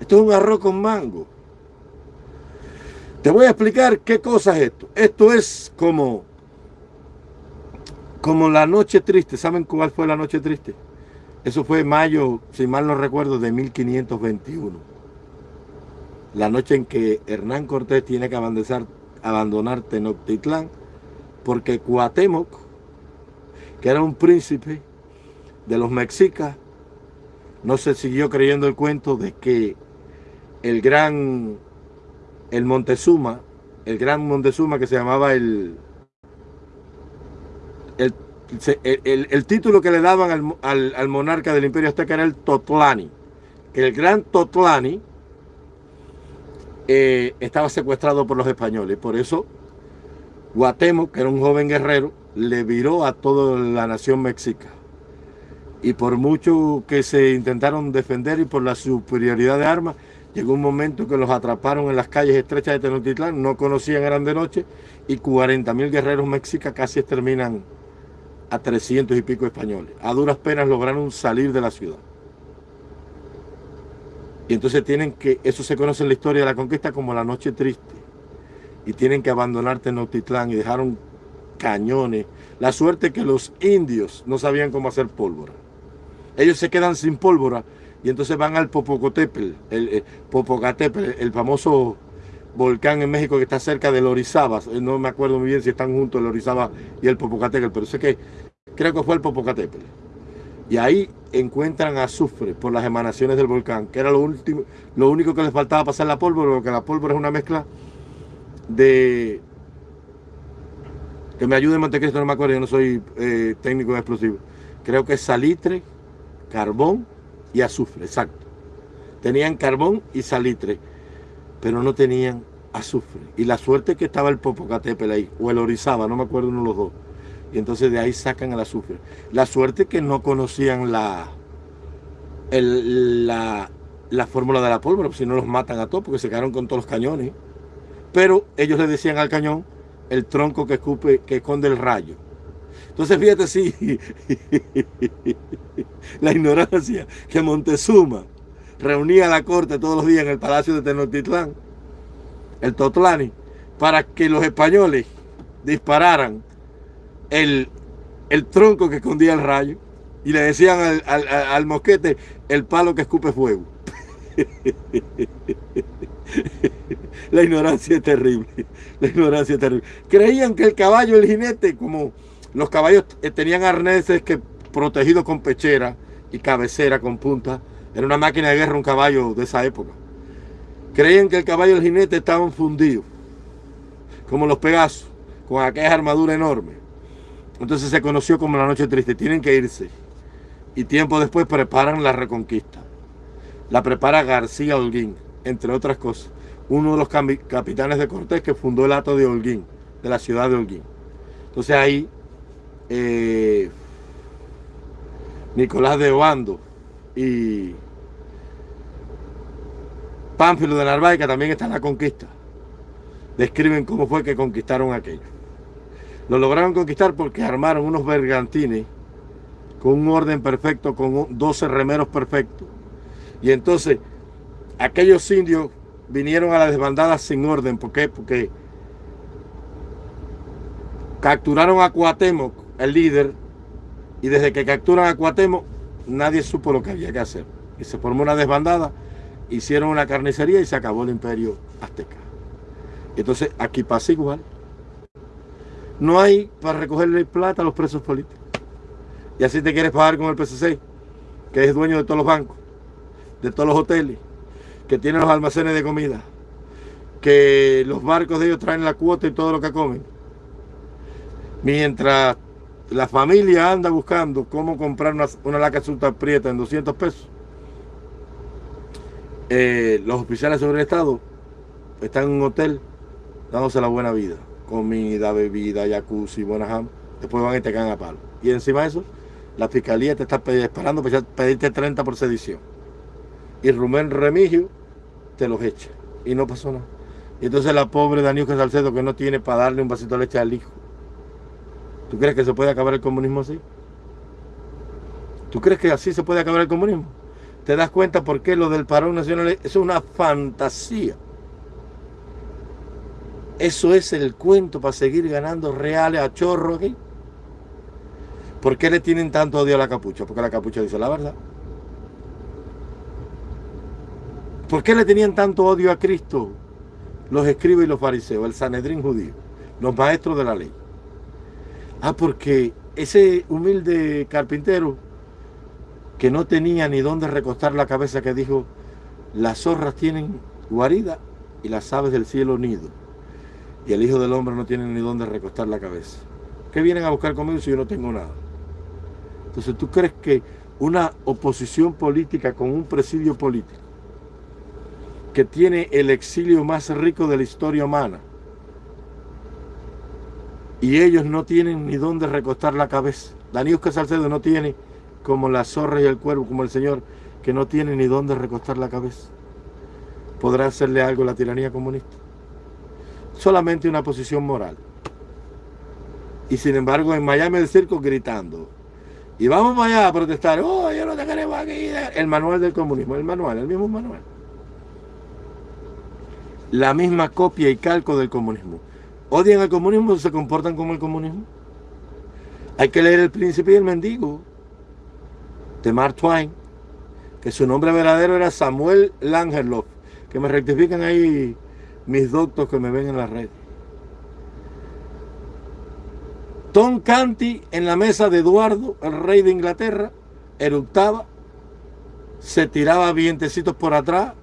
Esto es un arroz con mango. Te voy a explicar qué cosa es esto. Esto es como, como la noche triste. ¿Saben cuál fue la noche triste? Eso fue mayo, si mal no recuerdo, de 1521. La noche en que Hernán Cortés tiene que abandonar, Tenochtitlán porque Cuauhtémoc, que era un príncipe de los mexicas, no se siguió creyendo el cuento de que el gran, el Montezuma, el gran Montezuma que se llamaba el, el el, título que le daban al, monarca del imperio azteca era el Totlani. El gran Totlani eh, estaba secuestrado por los españoles. Por eso Guatemoc, que era un joven guerrero, le viró a toda la nación mexica. Y por mucho que se intentaron defender y por la superioridad de armas, Llegó un momento que los atraparon en las calles estrechas de Tenochtitlán, no conocían, eran de noche, y 40 mil guerreros mexicas casi exterminan a 300 y pico españoles. A duras penas lograron salir de la ciudad. Y entonces tienen que, eso se conoce en la historia de la conquista como la noche triste. Y tienen que abandonar Tenochtitlán y dejaron cañones. La suerte que los indios no sabían cómo hacer pólvora. Ellos se quedan sin pólvora y entonces van al Popocatépetl, el, el Popocatépetl, el famoso volcán en México que está cerca del Orizaba. Eh, no me acuerdo muy bien si están juntos el Orizaba y el Popocatépetl, pero sé que creo que fue el Popocatépetl. Y ahí encuentran azufre por las emanaciones del volcán, que era lo, último, lo único que les faltaba pasar la pólvora, porque la pólvora es una mezcla de... Que me ayude Montecristo, no me acuerdo, yo no soy eh, técnico de explosivos. Creo que es salitre, carbón y azufre, exacto. Tenían carbón y salitre, pero no tenían azufre. Y la suerte que estaba el Popocatépetl ahí, o el Orizaba, no me acuerdo uno de los dos. Y entonces de ahí sacan el azufre. La suerte que no conocían la, la, la fórmula de la pólvora, si no los matan a todos, porque se quedaron con todos los cañones. Pero ellos le decían al cañón el tronco que, escupe, que esconde el rayo. Entonces fíjate sí, <laughs> la ignorancia que Montezuma reunía a la corte todos los días en el palacio de Tenochtitlán, el Totlani, para que los españoles dispararan el, el tronco que escondía el rayo y le decían al, al mosquete el palo que escupe fuego. <laughs> la ignorancia es terrible, <laughs> la ignorancia es terrible. Creían que el caballo, el jinete, como los caballos eh, tenían arneses que protegidos con pechera y cabecera con punta. Era una máquina de guerra un caballo de esa época. Creían que el caballo y el jinete estaban fundidos, como los Pegasos, con aquella armadura enorme. Entonces se conoció como la noche triste. Tienen que irse. Y tiempo después preparan la reconquista. La prepara García Holguín, entre otras cosas. Uno de los capitanes de Cortés que fundó el Ato de Holguín, de la ciudad de Holguín. Entonces ahí eh, Nicolás de Obando y Pánfilo de Narváez, que también está en la conquista, describen cómo fue que conquistaron aquello. Lo lograron conquistar porque armaron unos bergantines con un orden perfecto, con 12 remeros perfectos. Y entonces aquellos indios vinieron a la desbandada sin orden. ¿Por qué? Porque capturaron a Cuauhtémoc el líder, y desde que capturan a Cuauhtémoc, nadie supo lo que había que hacer. Y se formó una desbandada, hicieron una carnicería y se acabó el imperio azteca. Entonces aquí pasa igual. No hay para recogerle plata a los presos políticos. Y así te quieres pagar con el PCC, que es dueño de todos los bancos, de todos los hoteles, que tiene los almacenes de comida, que los barcos de ellos traen la cuota y todo lo que comen. Mientras la familia anda buscando cómo comprar una, una laca azúcar prieta en 200 pesos. Eh, los oficiales sobre el Estado están en un hotel dándose la buena vida. Comida, bebida, jacuzzi, buena Después van y te caen a palo. Y encima de eso, la fiscalía te está esperando para pedirte 30 por sedición. Y Rumén Remigio te los echa. Y no pasó nada. Y entonces la pobre Daniel Salcedo que no tiene para darle un vasito de leche al hijo ¿Tú crees que se puede acabar el comunismo así? ¿Tú crees que así se puede acabar el comunismo? ¿Te das cuenta por qué lo del parón nacional es una fantasía? Eso es el cuento para seguir ganando reales a chorro aquí. ¿Por qué le tienen tanto odio a la capucha? Porque la capucha dice la verdad. ¿Por qué le tenían tanto odio a Cristo? Los escribas y los fariseos, el Sanedrín judío, los maestros de la ley. Ah, porque ese humilde carpintero que no tenía ni dónde recostar la cabeza que dijo, las zorras tienen guarida y las aves del cielo nido. Y el Hijo del Hombre no tiene ni dónde recostar la cabeza. ¿Qué vienen a buscar conmigo si yo no tengo nada? Entonces, ¿tú crees que una oposición política con un presidio político que tiene el exilio más rico de la historia humana, y ellos no tienen ni dónde recostar la cabeza. Daniusca Salcedo no tiene como la zorra y el cuervo, como el Señor, que no tiene ni dónde recostar la cabeza. podrá hacerle algo la tiranía comunista. Solamente una posición moral. Y sin embargo en Miami el circo gritando. Y vamos allá a protestar. Oh, yo no te queremos aquí. El manual del comunismo, el manual, el mismo manual. La misma copia y calco del comunismo. Odian al comunismo, se comportan como el comunismo. Hay que leer El Príncipe y el Mendigo de Mark Twain, que su nombre verdadero era Samuel Langerlof, que me rectifican ahí mis doctos que me ven en la red. Tom Canty en la mesa de Eduardo, el rey de Inglaterra, eructaba, se tiraba vientecitos por atrás,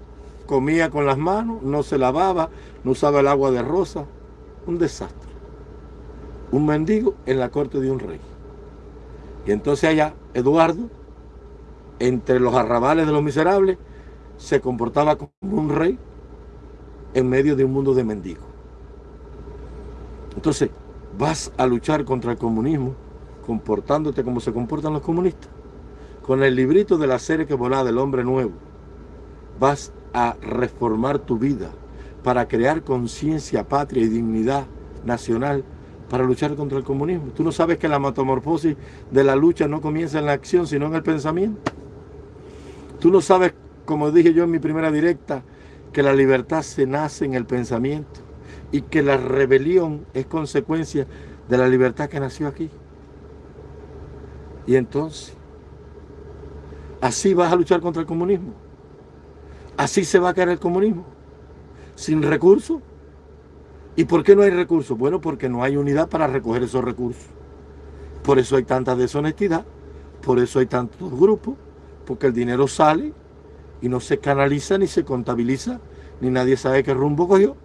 comía con las manos, no se lavaba, no usaba el agua de rosa. Un desastre. Un mendigo en la corte de un rey. Y entonces allá, Eduardo, entre los arrabales de los miserables, se comportaba como un rey en medio de un mundo de mendigos. Entonces, vas a luchar contra el comunismo comportándote como se comportan los comunistas. Con el librito de la serie que volá del hombre nuevo, vas a reformar tu vida para crear conciencia, patria y dignidad nacional para luchar contra el comunismo. Tú no sabes que la metamorfosis de la lucha no comienza en la acción, sino en el pensamiento. Tú no sabes, como dije yo en mi primera directa, que la libertad se nace en el pensamiento y que la rebelión es consecuencia de la libertad que nació aquí. Y entonces, así vas a luchar contra el comunismo. Así se va a caer el comunismo. Sin recursos. ¿Y por qué no hay recursos? Bueno, porque no hay unidad para recoger esos recursos. Por eso hay tanta deshonestidad. Por eso hay tantos grupos. Porque el dinero sale y no se canaliza ni se contabiliza. Ni nadie sabe qué rumbo cogió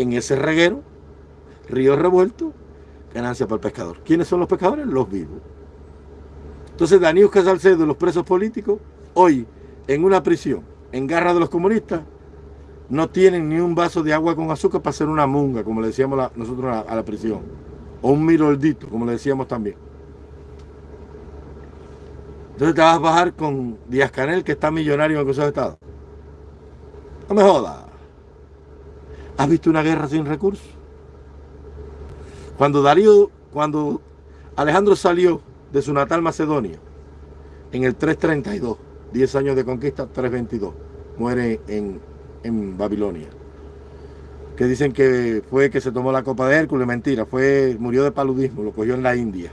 en ese reguero, río revuelto, ganancia para el pescador. ¿Quiénes son los pescadores? Los vivos. Entonces Daniel Casalcedo, los presos políticos, hoy en una prisión, en garra de los comunistas, no tienen ni un vaso de agua con azúcar para hacer una munga, como le decíamos nosotros a la, prisión. O un miroldito, como le decíamos también. Entonces te vas a bajar con Díaz Canel, que está millonario en el Consejo de Estado. No me jodas. ¿Has visto una guerra sin recursos? Cuando Darío, cuando Alejandro salió de su natal Macedonia, en el 332, 10 años de conquista, 322, muere en, en Babilonia. Que dicen que fue que se tomó la copa de Hércules, mentira, fue, murió de paludismo, lo cogió en la India,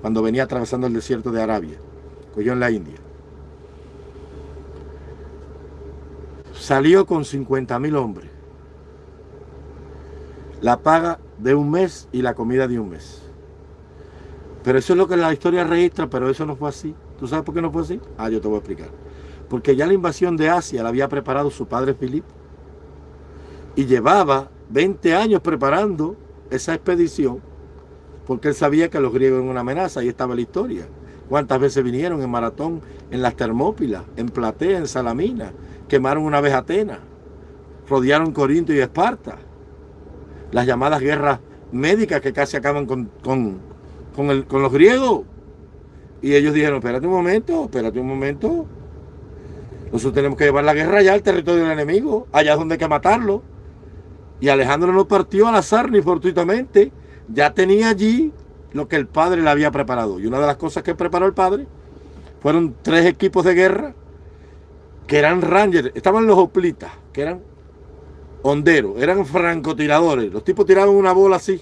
cuando venía atravesando el desierto de Arabia, cogió en la India. Salió con 50 mil hombres la paga de un mes y la comida de un mes. Pero eso es lo que la historia registra, pero eso no fue así. ¿Tú sabes por qué no fue así? Ah, yo te voy a explicar. Porque ya la invasión de Asia la había preparado su padre Filipe. Y llevaba 20 años preparando esa expedición porque él sabía que los griegos eran una amenaza. Ahí estaba la historia. ¿Cuántas veces vinieron en Maratón, en las Termópilas, en Platea, en Salamina? Quemaron una vez Atenas. Rodearon Corinto y Esparta las llamadas guerras médicas que casi acaban con, con, los griegos. Y ellos dijeron, espérate un momento, espérate un momento. Nosotros tenemos que llevar la guerra allá al territorio del enemigo, allá donde hay que matarlo. Y Alejandro no partió al azar ni fortuitamente. Ya tenía allí lo que el padre le había preparado. Y una de las cosas que preparó el padre fueron tres equipos de guerra que eran Rangers. Estaban los hoplitas, que eran honderos, eran francotiradores. Los tipos tiraban una bola así,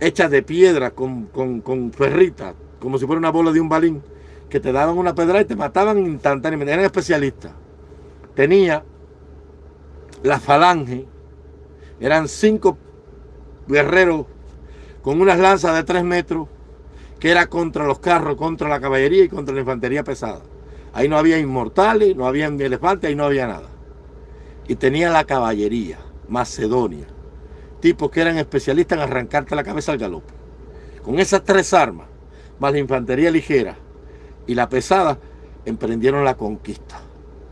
hecha de piedra, con, con, ferritas, como si fuera una bola de un balín, que te daban una pedra y te mataban instantáneamente. Eran especialistas. Tenía la falange, eran cinco guerreros con unas lanzas de tres metros, que era contra los carros, contra la caballería y contra la infantería pesada. Ahí no había inmortales, no había elefantes, ahí no había nada y tenía la caballería, Macedonia, tipos que eran especialistas en arrancarte la cabeza al galope. Con esas tres armas, más la infantería ligera y la pesada, emprendieron la conquista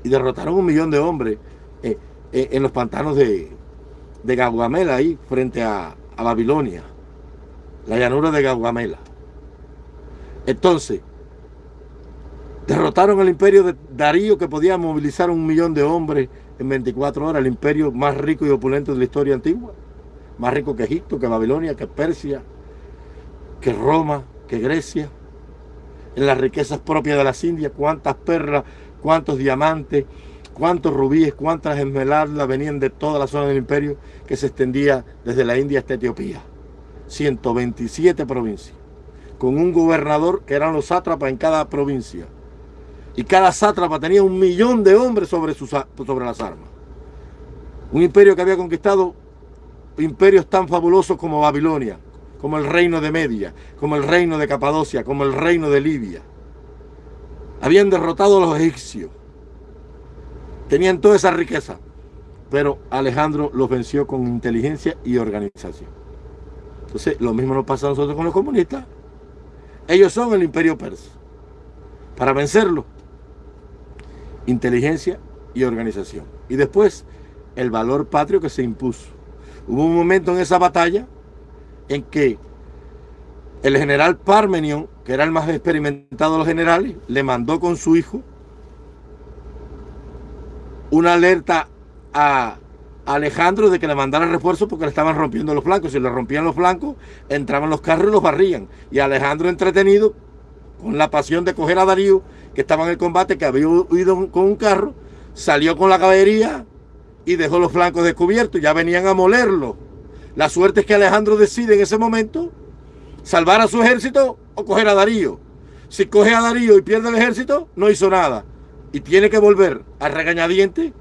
y derrotaron un millón de hombres eh, eh, en los pantanos de, de Gaugamela, ahí frente a, a Babilonia, la llanura de Gaugamela. Entonces, derrotaron el imperio de Darío que podía movilizar un millón de hombres en 24 horas, el imperio más rico y opulento de la historia antigua, más rico que Egipto, que Babilonia, que Persia, que Roma, que Grecia, en las riquezas propias de las Indias, cuántas perlas, cuántos diamantes, cuántos rubíes, cuántas esmeraldas venían de toda la zona del imperio que se extendía desde la India hasta Etiopía. 127 provincias, con un gobernador que eran los sátrapas en cada provincia. Y cada sátrapa tenía un millón de hombres sobre, sus, sobre las armas. Un imperio que había conquistado imperios tan fabulosos como Babilonia, como el reino de Media, como el reino de Capadocia, como el reino de Libia. Habían derrotado a los egipcios. Tenían toda esa riqueza. Pero Alejandro los venció con inteligencia y organización. Entonces, lo mismo nos pasa a nosotros con los comunistas. Ellos son el imperio persa. Para vencerlo, inteligencia y organización. Y después, el valor patrio que se impuso. Hubo un momento en esa batalla en que el general Parmenion, que era el más experimentado de los generales, le mandó con su hijo una alerta a Alejandro de que le mandara refuerzo porque le estaban rompiendo los flancos. Si le rompían los flancos, entraban los carros y los barrían. Y Alejandro entretenido, con la pasión de coger a Darío, que estaba en el combate, que había huido con un carro, salió con la caballería y dejó los flancos descubiertos. Ya venían a molerlo. La suerte es que Alejandro decide en ese momento salvar a su ejército o coger a Darío. Si coge a Darío y pierde el ejército, no hizo nada. Y tiene que volver a regañadiente,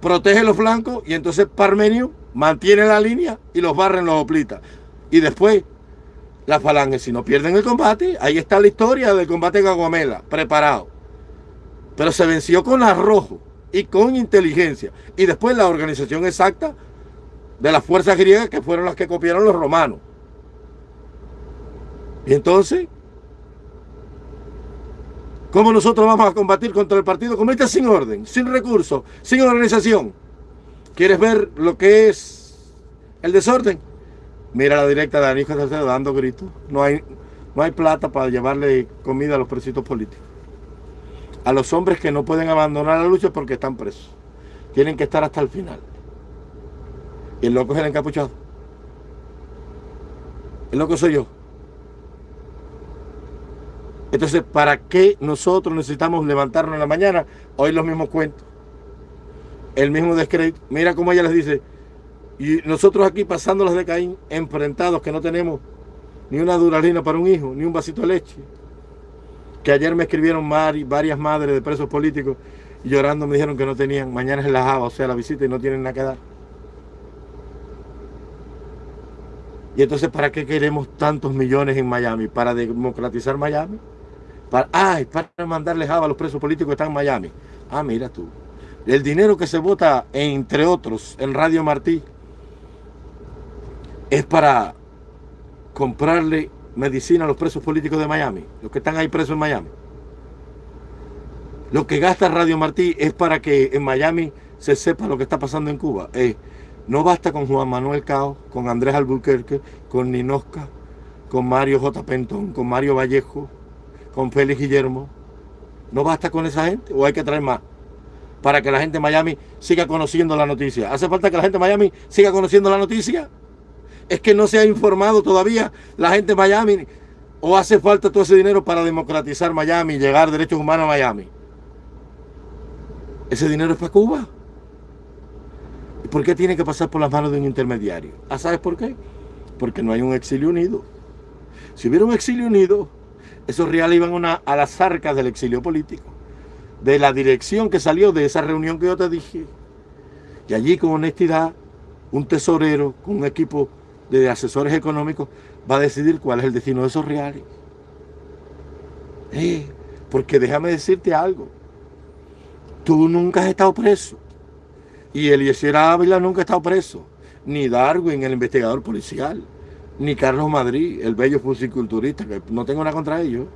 protege los flancos y entonces Parmenio mantiene la línea y los barren los oplitas. Y después, la falange, si no pierden el combate, ahí está la historia del combate en Aguamela, preparado. Pero se venció con arrojo y con inteligencia. Y después la organización exacta de las fuerzas griegas que fueron las que copiaron los romanos. Y entonces, ¿cómo nosotros vamos a combatir contra el Partido Comunista sin orden, sin recursos, sin organización? ¿Quieres ver lo que es el desorden? Mira la directa de Aníbal Salcedo dando gritos. No hay, no hay plata para llevarle comida a los presitos políticos. A los hombres que no pueden abandonar la lucha porque están presos. Tienen que estar hasta el final. Y el loco es el encapuchado. El loco soy yo. Entonces, ¿para qué nosotros necesitamos levantarnos en la mañana? Hoy los mismos cuentos. El mismo descrédito. Mira cómo ella les dice. Y nosotros aquí pasando las de Caín, enfrentados, que no tenemos ni una duralina para un hijo, ni un vasito de leche. Que ayer me escribieron varias madres de presos políticos y llorando me dijeron que no tenían. Mañana es la java, o sea, la visita y no tienen nada que dar. Entonces, ¿para qué queremos tantos millones en Miami? ¿Para democratizar Miami? Para, ay, para mandarle java a los presos políticos que están en Miami. Ah, mira tú. El dinero que se vota, entre otros, en Radio Martí, es para comprarle medicina a los presos políticos de Miami, los que están ahí presos en Miami. Lo que gasta Radio Martí es para que en Miami se sepa lo que está pasando en Cuba. Eh, no basta con Juan Manuel Cao, con Andrés Albuquerque, con Ninosca, con Mario J. Pentón, con Mario Vallejo, con Félix Guillermo. No basta con esa gente o hay que traer más para que la gente de Miami siga conociendo la noticia. ¿Hace falta que la gente de Miami siga conociendo la noticia? Es que no se ha informado todavía la gente de Miami o hace falta todo ese dinero para democratizar Miami llegar derechos humanos a Miami. Ese dinero es para Cuba. ¿Y por qué tiene que pasar por las manos de un intermediario? ¿Ah, ¿Sabes por qué? Porque no hay un exilio unido. Si hubiera un exilio unido, esos reales iban a las arcas del exilio político, de la dirección que salió de esa reunión que yo te dije. Y allí con honestidad, un tesorero con un equipo de asesores económicos va a decidir cuál es el destino de esos reales. Eh, porque déjame decirte algo. Tú nunca has estado preso. Y Eliezer Ávila nunca ha estado preso. Ni Darwin, el investigador policial. Ni Carlos Madrid, el bello fusiculturista, que no tengo nada contra ellos.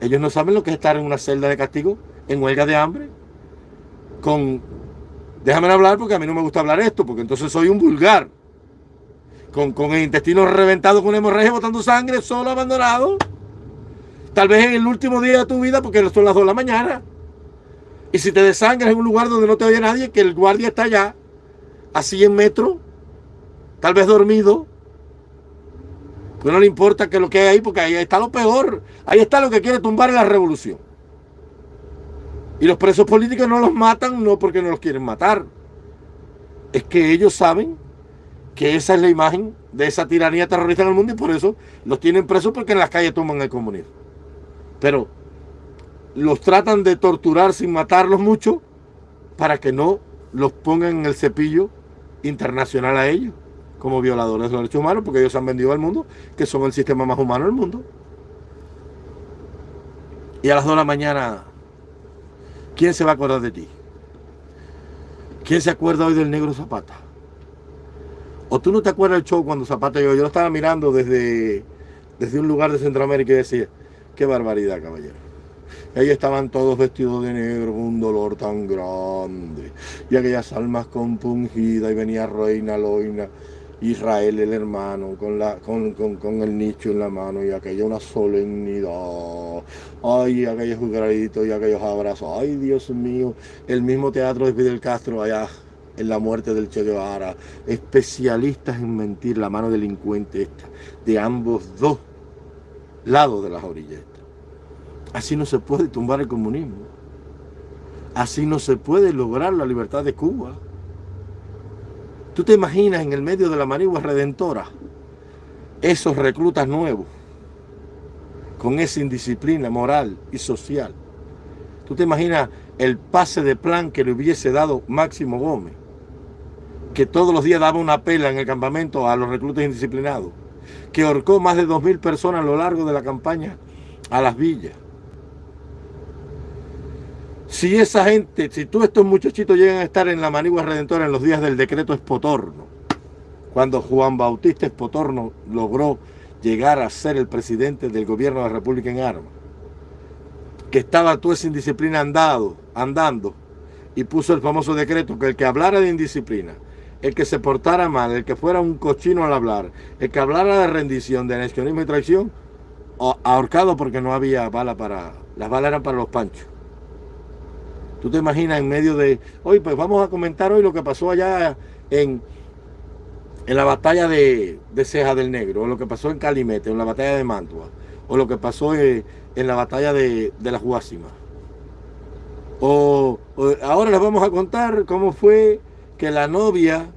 Ellos no saben lo que es estar en una celda de castigo, en huelga de hambre. Con... Déjame hablar porque a mí no me gusta hablar esto, porque entonces soy un vulgar. Con, con el intestino reventado con hemorragia, botando sangre, solo, abandonado. Tal vez en el último día de tu vida, porque son las 2 de la mañana. Y si te desangras en un lugar donde no te oye nadie, que el guardia está allá, a 100 metros, tal vez dormido, pues no le importa que lo que hay ahí, porque ahí está lo peor. Ahí está lo que quiere tumbar la revolución. Y los presos políticos no los matan no porque no los quieren matar. Es que ellos saben que esa es la imagen de esa tiranía terrorista en el mundo y por eso los tienen presos porque en las calles toman el comunismo. Pero los tratan de torturar sin matarlos mucho para que no los pongan en el cepillo internacional a ellos como violadores de los derechos humanos porque ellos han vendido al mundo que son el sistema más humano del mundo. Y a las 2 de la mañana ¿Quién se va a acordar de ti? ¿Quién se acuerda hoy del negro Zapata? ¿O tú no te acuerdas del show cuando Zapata llegó? Yo lo estaba mirando desde, desde un lugar de Centroamérica y decía, qué barbaridad, caballero. Ellos estaban todos vestidos de negro, un dolor tan grande. Y aquellas almas compungidas, y venía Reina Loina Israel el hermano con, el nicho en la mano y aquella una solemnidad. Ay, aquellos jugarditos y aquellos abrazos. Ay, Dios mío. El mismo teatro de Fidel Castro allá en la muerte del Che Guevara. Especialistas en mentir, la mano delincuente esta, de ambos dos lados de las orillas. Así no se puede tumbar el comunismo. Así no se puede lograr la libertad de Cuba. ¿Tú te imaginas en el medio de la manigua redentora esos reclutas nuevos con esa indisciplina moral y social? ¿Tú te imaginas el pase de plan que le hubiese dado Máximo Gómez? Que todos los días daba una pela en el campamento a los reclutas indisciplinados. Que ahorcó más de 2.000 personas a lo largo de la campaña a las villas si esa gente, si todos estos muchachitos llegan a estar en la manigua redentora en los días del decreto Espotorno, cuando Juan Bautista Espotorno logró llegar a ser el presidente del gobierno de la República en armas, que estaba toda esa indisciplina andado, andando, y puso el famoso decreto que el que hablara de indisciplina, el que se portara mal, el que fuera un cochino al hablar, el que hablara de rendición, de anexionismo y traición, ahorcado porque no había bala para, las balas eran para los panchos. Tú te imaginas en medio de, hoy pues vamos a comentar hoy lo que pasó allá en, en la batalla de, Ceja del Negro, o lo que pasó en Calimete, o en la batalla de Mantua, o lo que pasó en, la batalla de, de la Guásima. O, ahora les vamos a contar cómo fue que la novia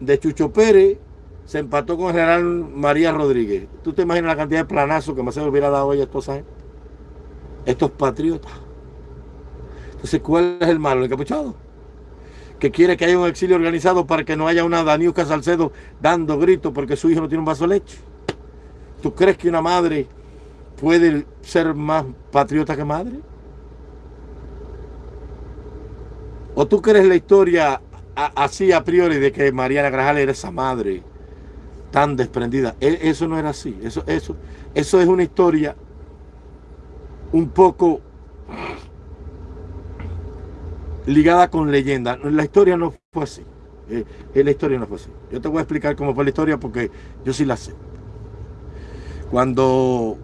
de Chucho Pérez se empató con el general María Rodríguez. ¿Tú te imaginas la cantidad de planazos que más se hubiera dado hoy a estos, estos patriotas? Entonces, ¿cuál es el malo? El encapuchado. Que quiere que haya un exilio organizado para que no haya una Daniuca Salcedo dando gritos porque su hijo no tiene un vaso de leche. ¿Tú crees que una madre puede ser más patriota que madre? ¿O tú crees la historia así a priori de que Mariana Grajal era esa madre tan desprendida? E, eso no era así. Eso, eso, eso es una historia un poco ligada con leyenda. La historia no fue así. Eh, eh, la historia no fue así. Yo te voy a explicar cómo fue la historia porque yo sí la sé. Cuando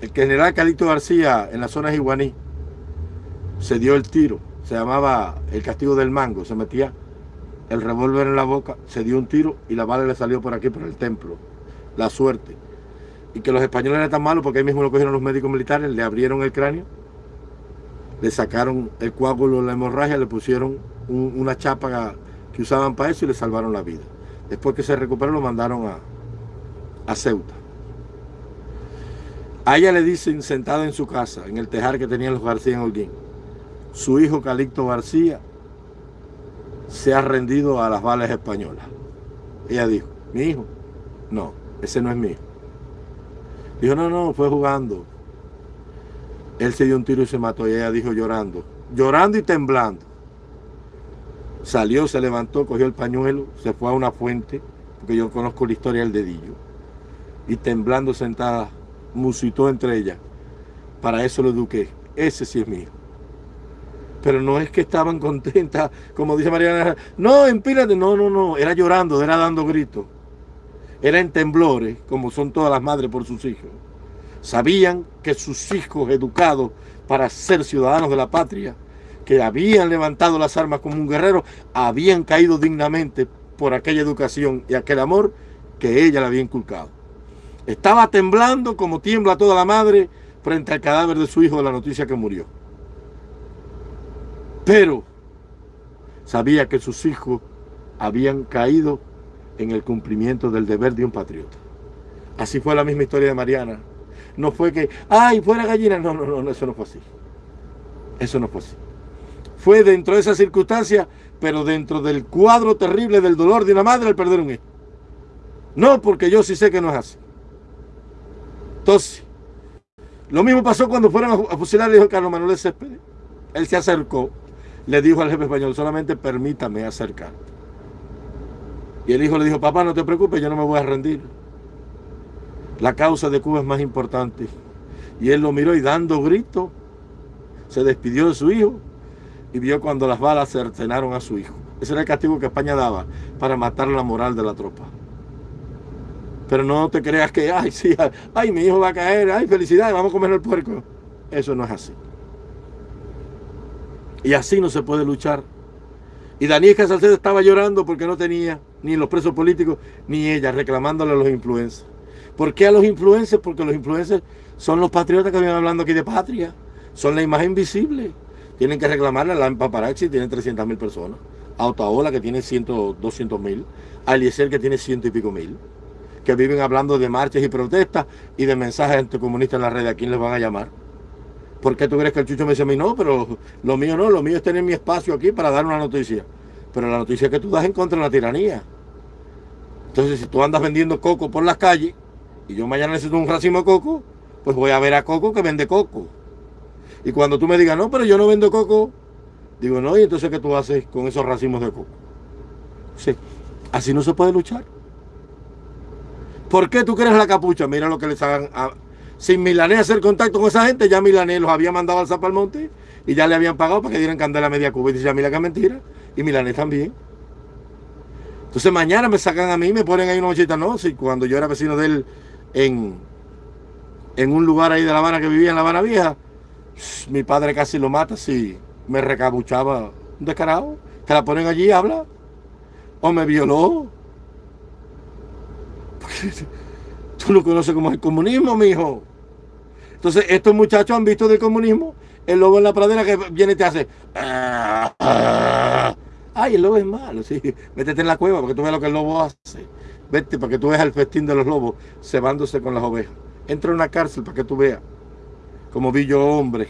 el general Calito García en la zona de Iguaní se dio el tiro, se llamaba el castigo del mango, se metía el revólver en la boca, se dio un tiro y la bala le salió por aquí, por el templo. La suerte. Y que los españoles eran tan malos porque ahí mismo lo cogieron los médicos militares, le abrieron el cráneo le sacaron el coágulo la hemorragia, le pusieron una chapa que usaban para eso y le salvaron la vida. Después que se recuperó lo mandaron a, a Ceuta. A ella le dicen, sentada en su casa, en el tejar que tenían los García en Holguín, su hijo Calixto García se ha rendido a las balas españolas. Ella dijo, mi hijo, no, ese no es mío. Dijo, no, no, fue jugando. Él se dio un tiro y se mató. Y ella dijo llorando, llorando y temblando. Salió, se levantó, cogió el pañuelo, se fue a una fuente, porque yo conozco la historia del dedillo. Y temblando sentada, musitó entre ellas. Para eso lo eduqué. Ese sí es mío. Pero no es que estaban contentas, como dice Mariana. No, empírate. No, no, no. Era llorando, era dando gritos. Era en temblores, como son todas las madres por sus hijos Sabían que sus hijos educados para ser ciudadanos de la patria, que habían levantado las armas como un guerrero, habían caído dignamente por aquella educación y aquel amor que ella le había inculcado. Estaba temblando como tiembla toda la madre frente al cadáver de su hijo de la noticia que murió. Pero sabía que sus hijos habían caído en el cumplimiento del deber de un patriota. Así fue la misma historia de Mariana. No fue que, ay, fuera gallina. No, no, no, eso no fue así. Eso no fue así. Fue dentro de esa circunstancia, pero dentro del cuadro terrible del dolor de una madre al perder un hijo. No, porque yo sí sé que no es así. Entonces, lo mismo pasó cuando fueron a fusilar al hijo Carlos Manuel Céspedes. Él se acercó, le dijo al jefe español, solamente permítame acercar. Y el hijo le dijo, papá, no te preocupes, yo no me voy a rendir. La causa de Cuba es más importante. Y él lo miró y dando grito, se despidió de su hijo y vio cuando las balas cercenaron a su hijo. Ese era el castigo que España daba para matar la moral de la tropa. Pero no te creas que, ay, sí, ay, mi hijo va a caer, ay, felicidades, vamos a comer el puerco. Eso no es así. Y así no se puede luchar. Y Daniel Salcedo estaba llorando porque no tenía ni los presos políticos, ni ella, reclamándole a los influencers. ¿Por qué a los influencers? Porque los influencers son los patriotas que vienen hablando aquí de patria. Son la imagen visible. Tienen que reclamarle a la Paparazzi, tiene 300 mil personas. A Otaola, que tiene 100, 200 mil. A Eliezer, que tiene ciento y pico mil que viven hablando de marchas y protestas y de mensajes anticomunistas en la red. ¿A quién les van a llamar? ¿Por qué tú crees que el Chucho me dice a mí? No, pero lo mío no, lo mío es tener mi espacio aquí para dar una noticia. Pero la noticia que tú das en contra de la tiranía. Entonces, si tú andas vendiendo coco por las calles y yo mañana necesito un racimo de coco, pues voy a ver a Coco que vende coco. Y cuando tú me digas, no, pero yo no vendo coco, digo, no, y entonces ¿qué tú haces con esos racimos de coco? Sí, así no se puede luchar. ¿Por qué tú quieres la capucha? Mira lo que les hagan. Sin Milanés hacer contacto con esa gente, ya Milanés los había mandado al Zapalmonte y ya le habían pagado para que dieran candela media Cuba. Y dice a Mila que mentira. Y Milanés también. Entonces mañana me sacan a mí me ponen ahí una mochita. No, si cuando yo era vecino de él en, en un lugar ahí de La Habana que vivía en La Habana Vieja, mi padre casi lo mata si me recabuchaba un descarado. Te la ponen allí y habla. O me violó <laughs> Tú no conoces cómo es el comunismo, mijo. Entonces, estos muchachos han visto del comunismo el lobo en la pradera que viene y te hace. Ay, el lobo es malo, sí. Métete en la cueva para que tú veas lo que el lobo hace. Vete para que tú veas el festín de los lobos cebándose con las ovejas. Entra en una cárcel para que tú veas. Como vi yo hombre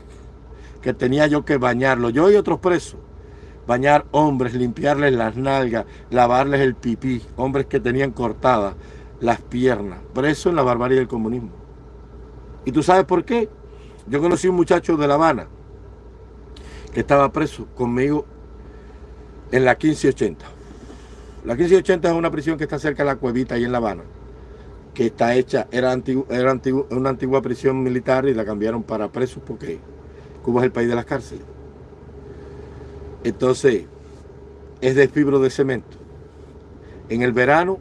que tenía yo que bañarlo. Yo y otros presos. Bañar hombres, limpiarles las nalgas, lavarles el pipí. Hombres que tenían cortadas las piernas, preso en la barbarie del comunismo. ¿Y tú sabes por qué? Yo conocí un muchacho de La Habana que estaba preso conmigo en la 1580. La 1580 es una prisión que está cerca de la cuevita ahí en La Habana, que está hecha, era, era una antigua prisión militar y la cambiaron para presos porque Cuba es el país de las cárceles. Entonces, es de fibro de cemento. En el verano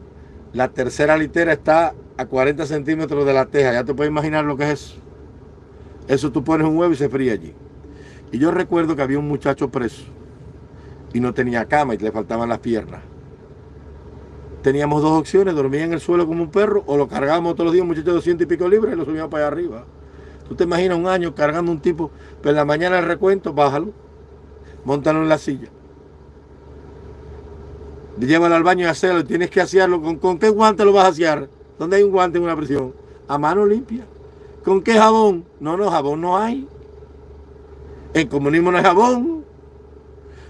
la tercera litera está a 40 centímetros de la teja. Ya te puedes imaginar lo que es eso. Eso tú pones un huevo y se fría allí. Y yo recuerdo que había un muchacho preso y no tenía cama y le faltaban las piernas. Teníamos dos opciones, dormía en el suelo como un perro o lo cargábamos todos los días, un muchacho de 200 y pico libres y lo subíamos para allá arriba. Tú te imaginas un año cargando un tipo, pero en la mañana el recuento, bájalo, montalo en la silla llévalo al baño y hacerlo, tienes que hacerlo. ¿Con, qué guante lo vas a hacer? ¿Dónde hay un guante en una prisión? A mano limpia. ¿Con qué jabón? No, no, jabón no hay. En comunismo no hay jabón.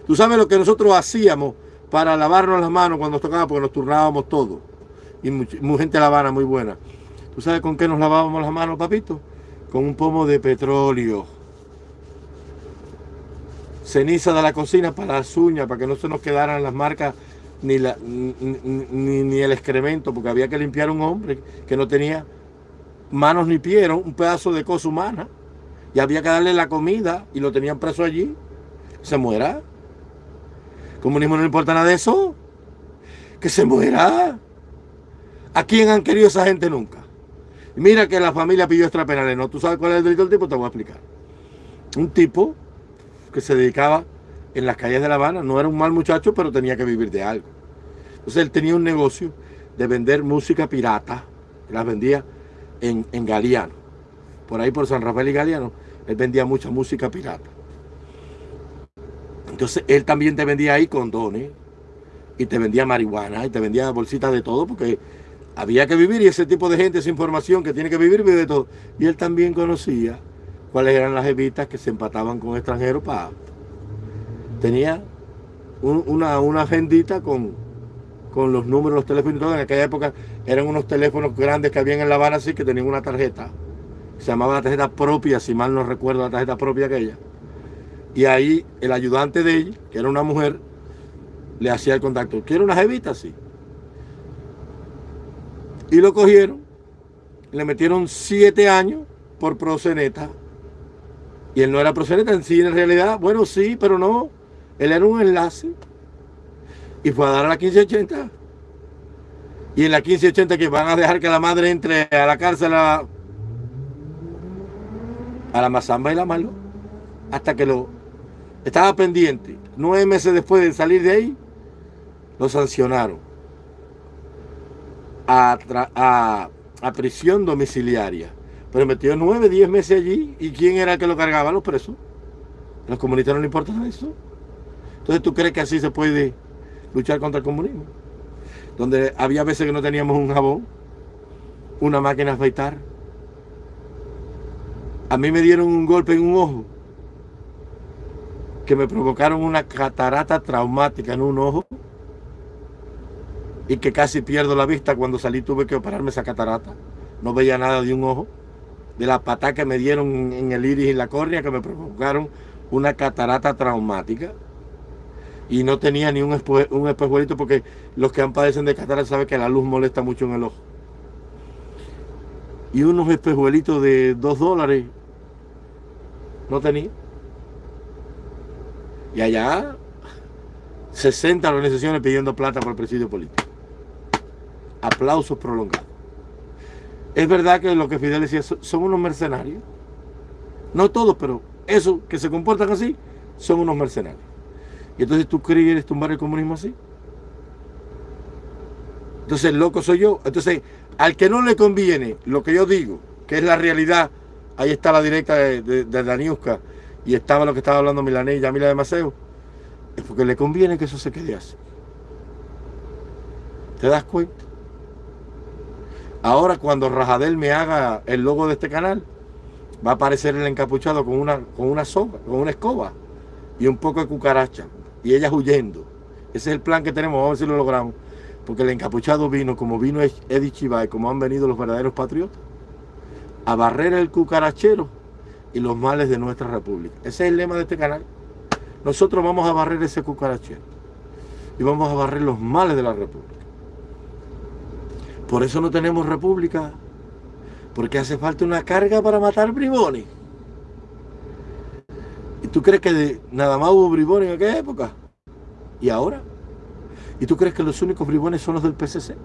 Tú sabes lo que nosotros hacíamos para lavarnos las manos cuando nos tocaba, porque nos turnábamos todos. Y mucha, gente la Habana muy buena. ¿Tú sabes con qué nos lavábamos las manos, papito? Con un pomo de petróleo. Ceniza de la cocina para las uñas, para que no se nos quedaran las marcas ni, la, ni, el excremento, porque había que limpiar un hombre que no tenía manos ni pies, un pedazo de cosa humana. Y había que darle la comida y lo tenían preso allí. Se muera. Comunismo no importa nada de eso. Que se muera. ¿A quién han querido esa gente nunca? Mira que la familia pidió extrapenales. No, tú sabes cuál es el delito del tipo, te voy a explicar. Un tipo que se dedicaba en las calles de La Habana, no era un mal muchacho, pero tenía que vivir de algo. Entonces él tenía un negocio de vender música pirata, las vendía en, en Galeano. Por ahí por San Rafael y Galeano, él vendía mucha música pirata. Entonces él también te vendía ahí condones, y te vendía marihuana, y te vendía bolsitas de todo, porque había que vivir y ese tipo de gente, esa información que tiene que vivir, vive de todo. Y él también conocía cuáles eran las evitas que se empataban con extranjeros para... Tenía una, una agendita con, con los números, los teléfonos y todo. En aquella época eran unos teléfonos grandes que habían en La Habana, así que tenían una tarjeta. Se llamaba la tarjeta propia, si mal no recuerdo, la tarjeta propia aquella. Y ahí el ayudante de ella, que era una mujer, le hacía el contacto. ¿Quiere una jevita? Sí. Y lo cogieron, le metieron siete años por proseneta. Y él no era proseneta en sí, en realidad, bueno, sí, pero no. Él era un enlace. Y fue a dar a la 1580. Y en la 1580 que van a dejar que la madre entre a la cárcel a, a la mazamba y la malo. Hasta que lo estaba pendiente. Nueve meses después de salir de ahí, lo sancionaron a, prisión domiciliaria. Pero metió nueve, diez meses allí. ¿Y quién era el que lo cargaba? Los presos. los comunistas no le importa eso. Entonces, ¿tú crees que así se puede luchar contra el comunismo? Donde había veces que no teníamos un jabón, una máquina de afeitar. A mí me dieron un golpe en un ojo que me provocaron una catarata traumática en un ojo y que casi pierdo la vista cuando salí tuve que operarme esa catarata. No veía nada de un ojo. De la patada que me dieron en el iris y la córnea que me provocaron una catarata traumática. Y no tenía ni un, espejuelito porque los que han padecen de catarata saben que la luz molesta mucho en el ojo. Y unos espejuelitos de dos dólares no tenía. Y allá 60 organizaciones pidiendo plata por el presidio político aplausos prolongados. Es verdad que lo que Fidel decía son unos mercenarios. No todos, pero esos que se comportan así son unos mercenarios. Y entonces tú quieres tumbar el comunismo así. Entonces loco soy yo. Entonces, al que no le conviene lo que yo digo, que es la realidad, ahí está la directa de, de, Daniuska y estaba lo que estaba hablando Milané y Yamila de Maceo, es porque le conviene que eso se quede así. ¿Te das cuenta? Ahora cuando Rajadel me haga el logo de este canal, va a aparecer el encapuchado con una, con una soga, con una escoba y un poco de cucaracha. Y ellas huyendo. Ese es el plan que tenemos, vamos a ver si lo logramos. Porque el encapuchado vino, como vino Eddie Chivay, como han venido los verdaderos patriotas, a barrer el cucarachero y los males de nuestra república. Ese es el lema de este canal. Nosotros vamos a barrer ese cucarachero y vamos a barrer los males de la república. Por eso no tenemos república. Porque hace falta una carga para matar bribones. ¿Y tú crees que nada más hubo bribones en aquella época? ¿Y ahora? ¿Y tú crees que los únicos bribones son los del PCC?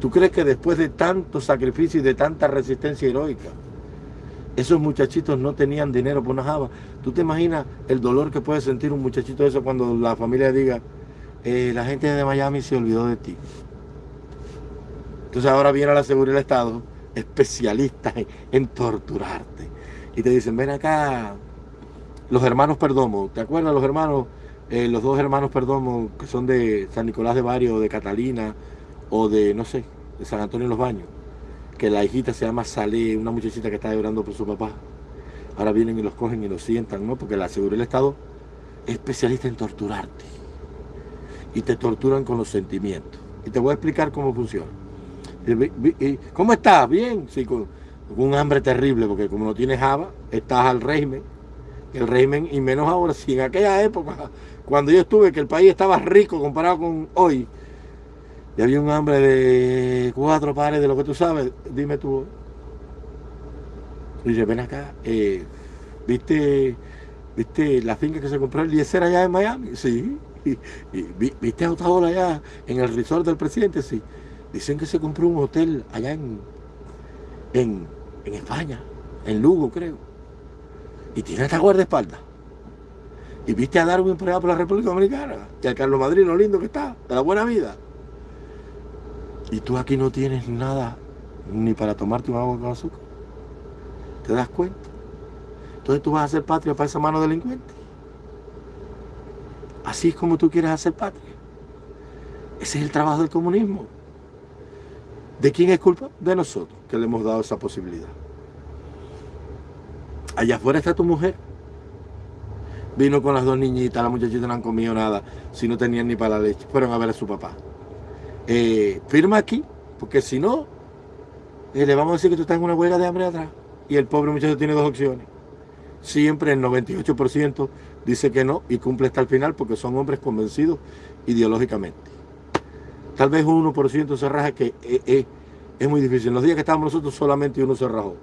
¿Tú crees que después de tanto sacrificio y de tanta resistencia heroica, esos muchachitos no tenían dinero por una java? ¿Tú te imaginas el dolor que puede sentir un muchachito de eso cuando la familia diga, eh, la gente de Miami se olvidó de ti? Entonces ahora viene la seguridad del Estado, especialistas en, torturarte. Y te dicen, ven acá, los hermanos Perdomo, ¿te acuerdas los hermanos? Eh, los dos hermanos Perdomo que son de San Nicolás de Barrio, de Catalina, o de, no sé, de San Antonio de los Baños, que la hijita se llama Salé, una muchachita que está llorando por su papá. Ahora vienen y los cogen y los sientan, ¿no? Porque la seguridad del Estado es especialista en torturarte. Y te torturan con los sentimientos. Y te voy a explicar cómo funciona. ¿Cómo estás? Bien, sí, con, un hambre terrible, porque como no tienes Java, estás al régimen. El régimen, y menos ahora, si en aquella época, cuando yo estuve, que el país estaba rico comparado con hoy, y había un hambre de cuatro pares de lo que tú sabes, dime tú. Y dice, ven acá, eh, ¿viste, ¿viste la finca que se compró el Eliezer allá en Miami? Sí. ¿Viste a allá en el resort del presidente? Sí. Dicen que se compró un hotel allá en, en, en España, en Lugo creo. Y tiene esta guardaespaldas. Y viste a Darwin por allá por la República Dominicana, que al Carlos Madrid, lo lindo que está, de la buena vida. Y tú aquí no tienes nada ni para tomarte un agua con azúcar. ¿Te das cuenta? Entonces tú vas a hacer patria para esa mano delincuente. Así es como tú quieres hacer patria. Ese es el trabajo del comunismo. ¿De quién es culpa? De nosotros, que le hemos dado esa posibilidad. Allá afuera está tu mujer. Vino con las dos niñitas, las muchachitas no han comido nada, si no tenían ni para la leche. Fueron a ver a su papá. Eh, firma aquí, porque si no, eh, le vamos a decir que tú estás en una huelga de hambre atrás. Y el pobre muchacho tiene dos opciones. Siempre el 98% dice que no y cumple hasta el final porque son hombres convencidos ideológicamente. Tal vez un 1% se raja que eh, es muy difícil. En los días que estábamos nosotros solamente uno se rajó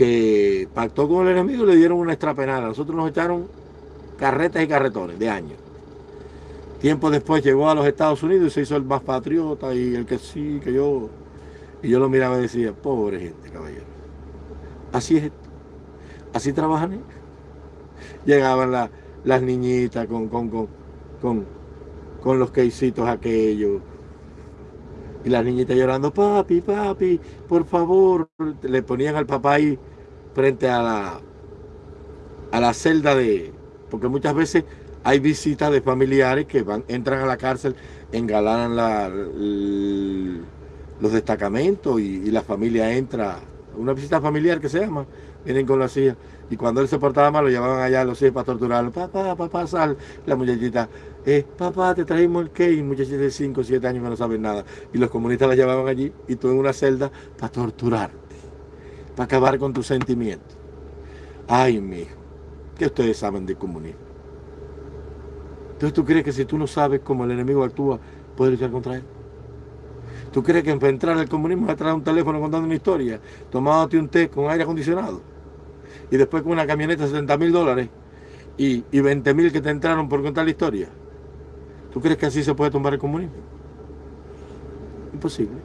que pactó con el enemigo y le dieron una extrapenada. Nosotros nos echaron carretas y carretones de años. Tiempo después llegó a los Estados Unidos y se hizo el más patriota y el que sí, que yo. Y yo lo miraba y decía, pobre gente, caballero. Así es Así trabajan ellos. Llegaban las niñitas con, con, con, con, con los queisitos aquellos y las niñitas llorando, papi, papi, por favor. Le ponían al papá ahí frente a la, a la celda de... Porque muchas veces hay visitas de familiares que van, entran a la cárcel, engalanan la, los destacamentos y, la familia entra. Una visita familiar que se llama, vienen con la silla. Y cuando él se portaba mal, lo llevaban allá a los hijos para torturarlo. Papá, papá, sal. La muchachita, eh, papá, te traímos el cake. Muchachita de 5 o 7 años que no saben nada. Y los comunistas la llevaban allí y tú en una celda para torturarte para acabar con tus sentimientos. Ay, mi hijo, ¿qué ustedes saben de comunismo? Entonces tú crees que si tú no sabes cómo el enemigo actúa, puedes luchar contra él. ¿Tú crees que para entrar al comunismo es traer un teléfono contando una historia, tomándote un té con aire acondicionado y después con una camioneta de 70 mil dólares y, y 20 mil que te entraron por contar la historia? ¿Tú crees que así se puede tomar el comunismo? Imposible.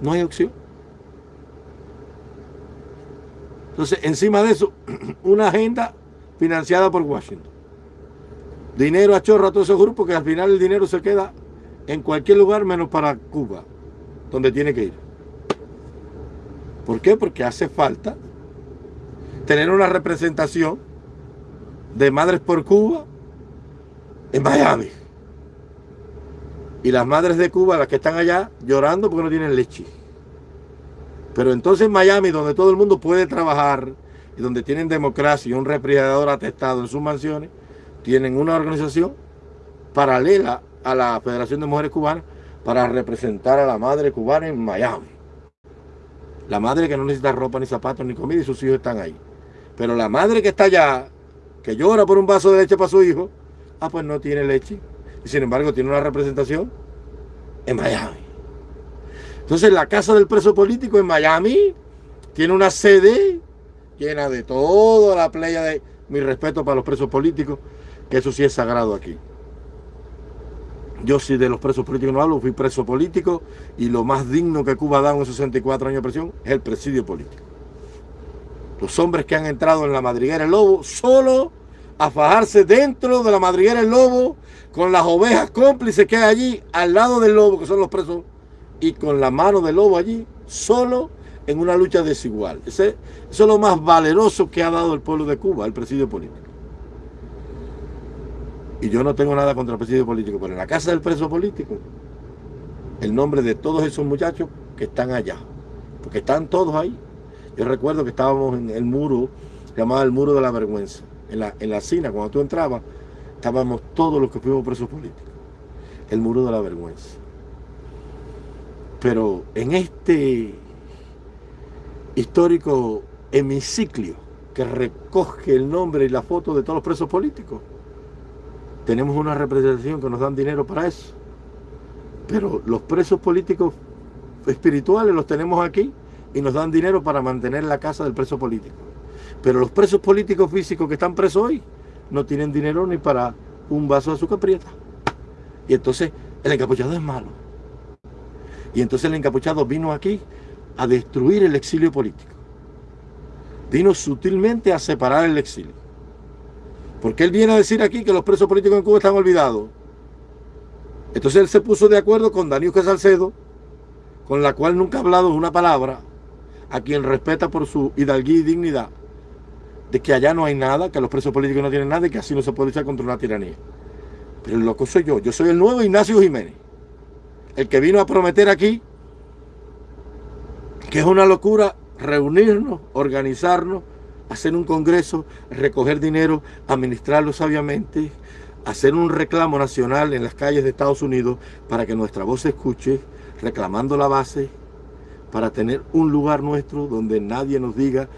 No hay opción. Entonces, encima de eso, <clears throat> una agenda financiada por Washington. Dinero a chorro a todos esos grupos que al final el dinero se queda en cualquier lugar menos para Cuba, donde tiene que ir. ¿Por qué? Porque hace falta tener una representación de Madres por Cuba en Miami. Y las madres de Cuba, las que están allá, llorando porque no tienen leche. Pero entonces en Miami, donde todo el mundo puede trabajar y donde tienen democracia y un refrigerador atestado en sus mansiones, tienen una organización paralela a la Federación de Mujeres Cubanas para representar a la madre cubana en Miami. La madre que no necesita ropa, ni zapatos, ni comida y sus hijos están ahí. Pero la madre que está allá, que llora por un vaso de leche para su hijo, ah, pues no tiene leche y sin embargo tiene una representación en Miami. Entonces la casa del preso político en Miami tiene una sede llena de toda la playa de mi respeto para los presos políticos, que eso sí es sagrado aquí. Yo sí de los presos políticos no hablo, fui preso político y lo más digno que Cuba da en 64 años de presión es el presidio político. Los hombres que han entrado en la madriguera del lobo solo a fajarse dentro de la madriguera del lobo con las ovejas cómplices que hay allí al lado del lobo, que son los presos, y con la mano del lobo allí, solo en una lucha desigual. Ese, eso es lo más valeroso que ha dado el pueblo de Cuba, el presidio político. Y yo no tengo nada contra el presidio político, pero en la casa del preso político, el nombre de todos esos muchachos que están allá, porque están todos ahí. Yo recuerdo que estábamos en el muro, llamado el muro de la vergüenza, en la, en la cina, cuando tú entrabas, estábamos todos los que fuimos presos políticos. El muro de la vergüenza. Pero en este histórico hemiciclio que recoge el nombre y la foto de todos los presos políticos, tenemos una representación que nos dan dinero para eso. Pero los presos políticos espirituales los tenemos aquí y nos dan dinero para mantener la casa del preso político. Pero los presos políticos físicos que están presos hoy, no tienen dinero ni para un vaso de azúcar prieta. Y entonces el encapuchado es malo. Y entonces el encapuchado vino aquí a destruir el exilio político. Vino sutilmente a separar el exilio. Porque él viene a decir aquí que los presos políticos en Cuba están olvidados. Entonces él se puso de acuerdo con Daniel Salcedo, con la cual nunca ha hablado una palabra, a quien respeta por su hidalguía y dignidad, de que allá no hay nada, que los presos políticos no tienen nada y que así no se puede luchar contra una tiranía. Pero el loco soy yo, yo soy el nuevo Ignacio Jiménez, el que vino a prometer aquí que es una locura reunirnos, organizarnos, hacer un congreso, recoger dinero, administrarlo sabiamente, hacer un reclamo nacional en las calles de Estados Unidos para que nuestra voz se escuche, reclamando la base, para tener un lugar nuestro donde nadie nos diga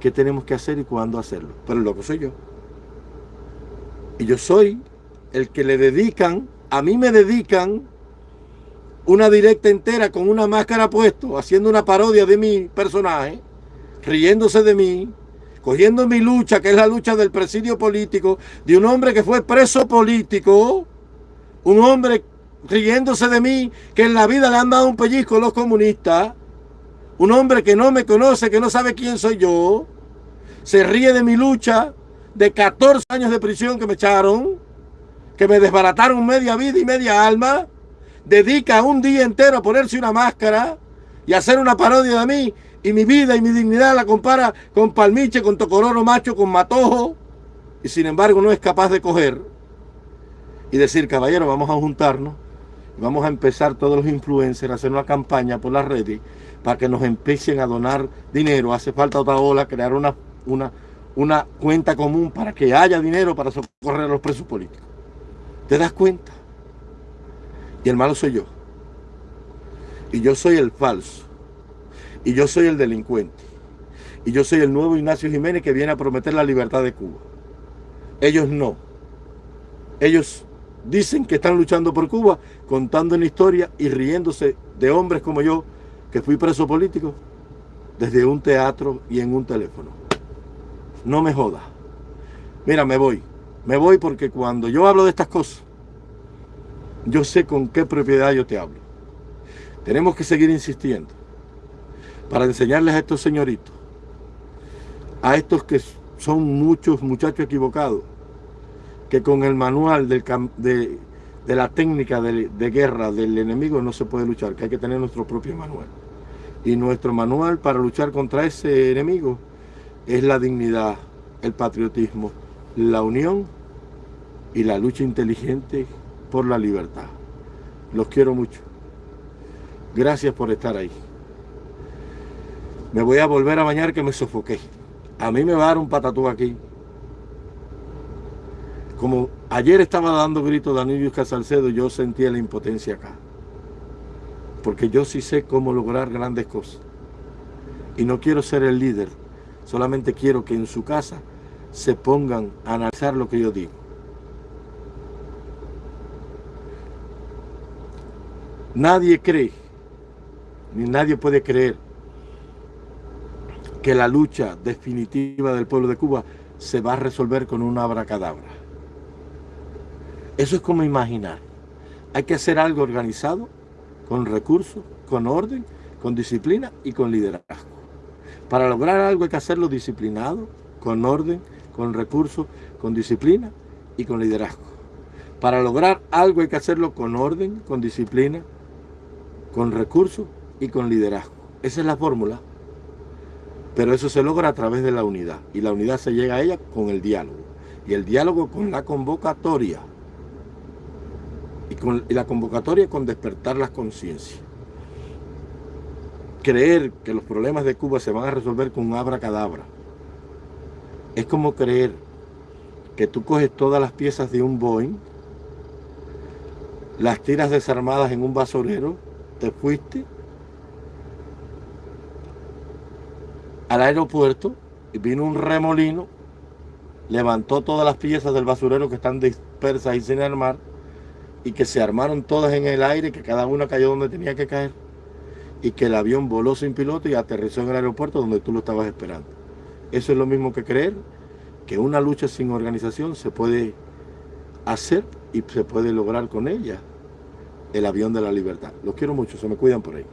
qué tenemos que hacer y cuándo hacerlo. Pero el loco soy yo. Y yo soy el que le dedican, a mí me dedican una directa entera con una máscara puesto, haciendo una parodia de mi personaje, riéndose de mí, cogiendo mi lucha, que es la lucha del presidio político, de un hombre que fue preso político, un hombre riéndose de mí, que en la vida le han dado un pellizco los comunistas, un hombre que no me conoce, que no sabe quién soy yo, se ríe de mi lucha, de 14 años de prisión que me echaron, que me desbarataron media vida y media alma, dedica un día entero a ponerse una máscara y hacer una parodia de mí, y mi vida y mi dignidad la compara con Palmiche, con Tocororo Macho, con Matojo, y sin embargo no es capaz de coger y decir, caballero, vamos a juntarnos, vamos a empezar todos los influencers a hacer una campaña por las redes para que nos empiecen a donar dinero. Hace falta otra ola, crear una, una, una cuenta común para que haya dinero para socorrer a los presos políticos. ¿Te das cuenta? Y el malo soy yo. Y yo soy el falso. Y yo soy el delincuente. Y yo soy el nuevo Ignacio Jiménez que viene a prometer la libertad de Cuba. Ellos no. Ellos dicen que están luchando por Cuba, contando una historia y riéndose de hombres como yo, que fui preso político, desde un teatro y en un teléfono. No me joda. Mira, me voy. Me voy porque cuando yo hablo de estas cosas, yo sé con qué propiedad yo te hablo. Tenemos que seguir insistiendo para enseñarles a estos señoritos, a estos que son muchos muchachos equivocados, que con el manual de, la técnica de, guerra del enemigo no se puede luchar, que hay que tener nuestro propio manual. Y nuestro manual para luchar contra ese enemigo es la dignidad, el patriotismo, la unión y la lucha inteligente por la libertad. Los quiero mucho. Gracias por estar ahí. Me voy a volver a bañar que me sofoqué. A mí me va a dar un patatú aquí. Como ayer estaba dando gritos Danilo Salcedo, yo sentía la impotencia acá. Porque yo sí sé cómo lograr grandes cosas. Y no quiero ser el líder. Solamente quiero que en su casa se pongan a analizar lo que yo digo. Nadie cree, ni nadie puede creer que la lucha definitiva del pueblo de Cuba se va a resolver con una abracadabra. Eso es como imaginar. Hay que hacer algo organizado, con recursos, con orden, con disciplina y con liderazgo. Para lograr algo hay que hacerlo disciplinado, con orden, con recursos, con disciplina y con liderazgo. Para lograr algo hay que hacerlo con orden, con disciplina, con recursos y con liderazgo. Esa es la fórmula. Pero eso se logra a través de la unidad. Y la unidad se llega a ella con el diálogo. Y el diálogo con la convocatoria. Y, con, la convocatoria con despertar las conciencias. Creer que los problemas de Cuba se van a resolver con un abracadabra. Es como creer que tú coges todas las piezas de un Boeing, las tiras desarmadas en un basurero, te fuiste al aeropuerto y vino un remolino, levantó todas las piezas del basurero que están dispersas y sin armar y que se armaron todas en el aire, que cada una cayó donde tenía que caer y que el avión voló sin piloto y aterrizó en el aeropuerto donde tú lo estabas esperando. Eso es lo mismo que creer que una lucha sin organización se puede hacer y se puede lograr con ella. El avión de la libertad. Los quiero mucho, se me cuidan por ahí.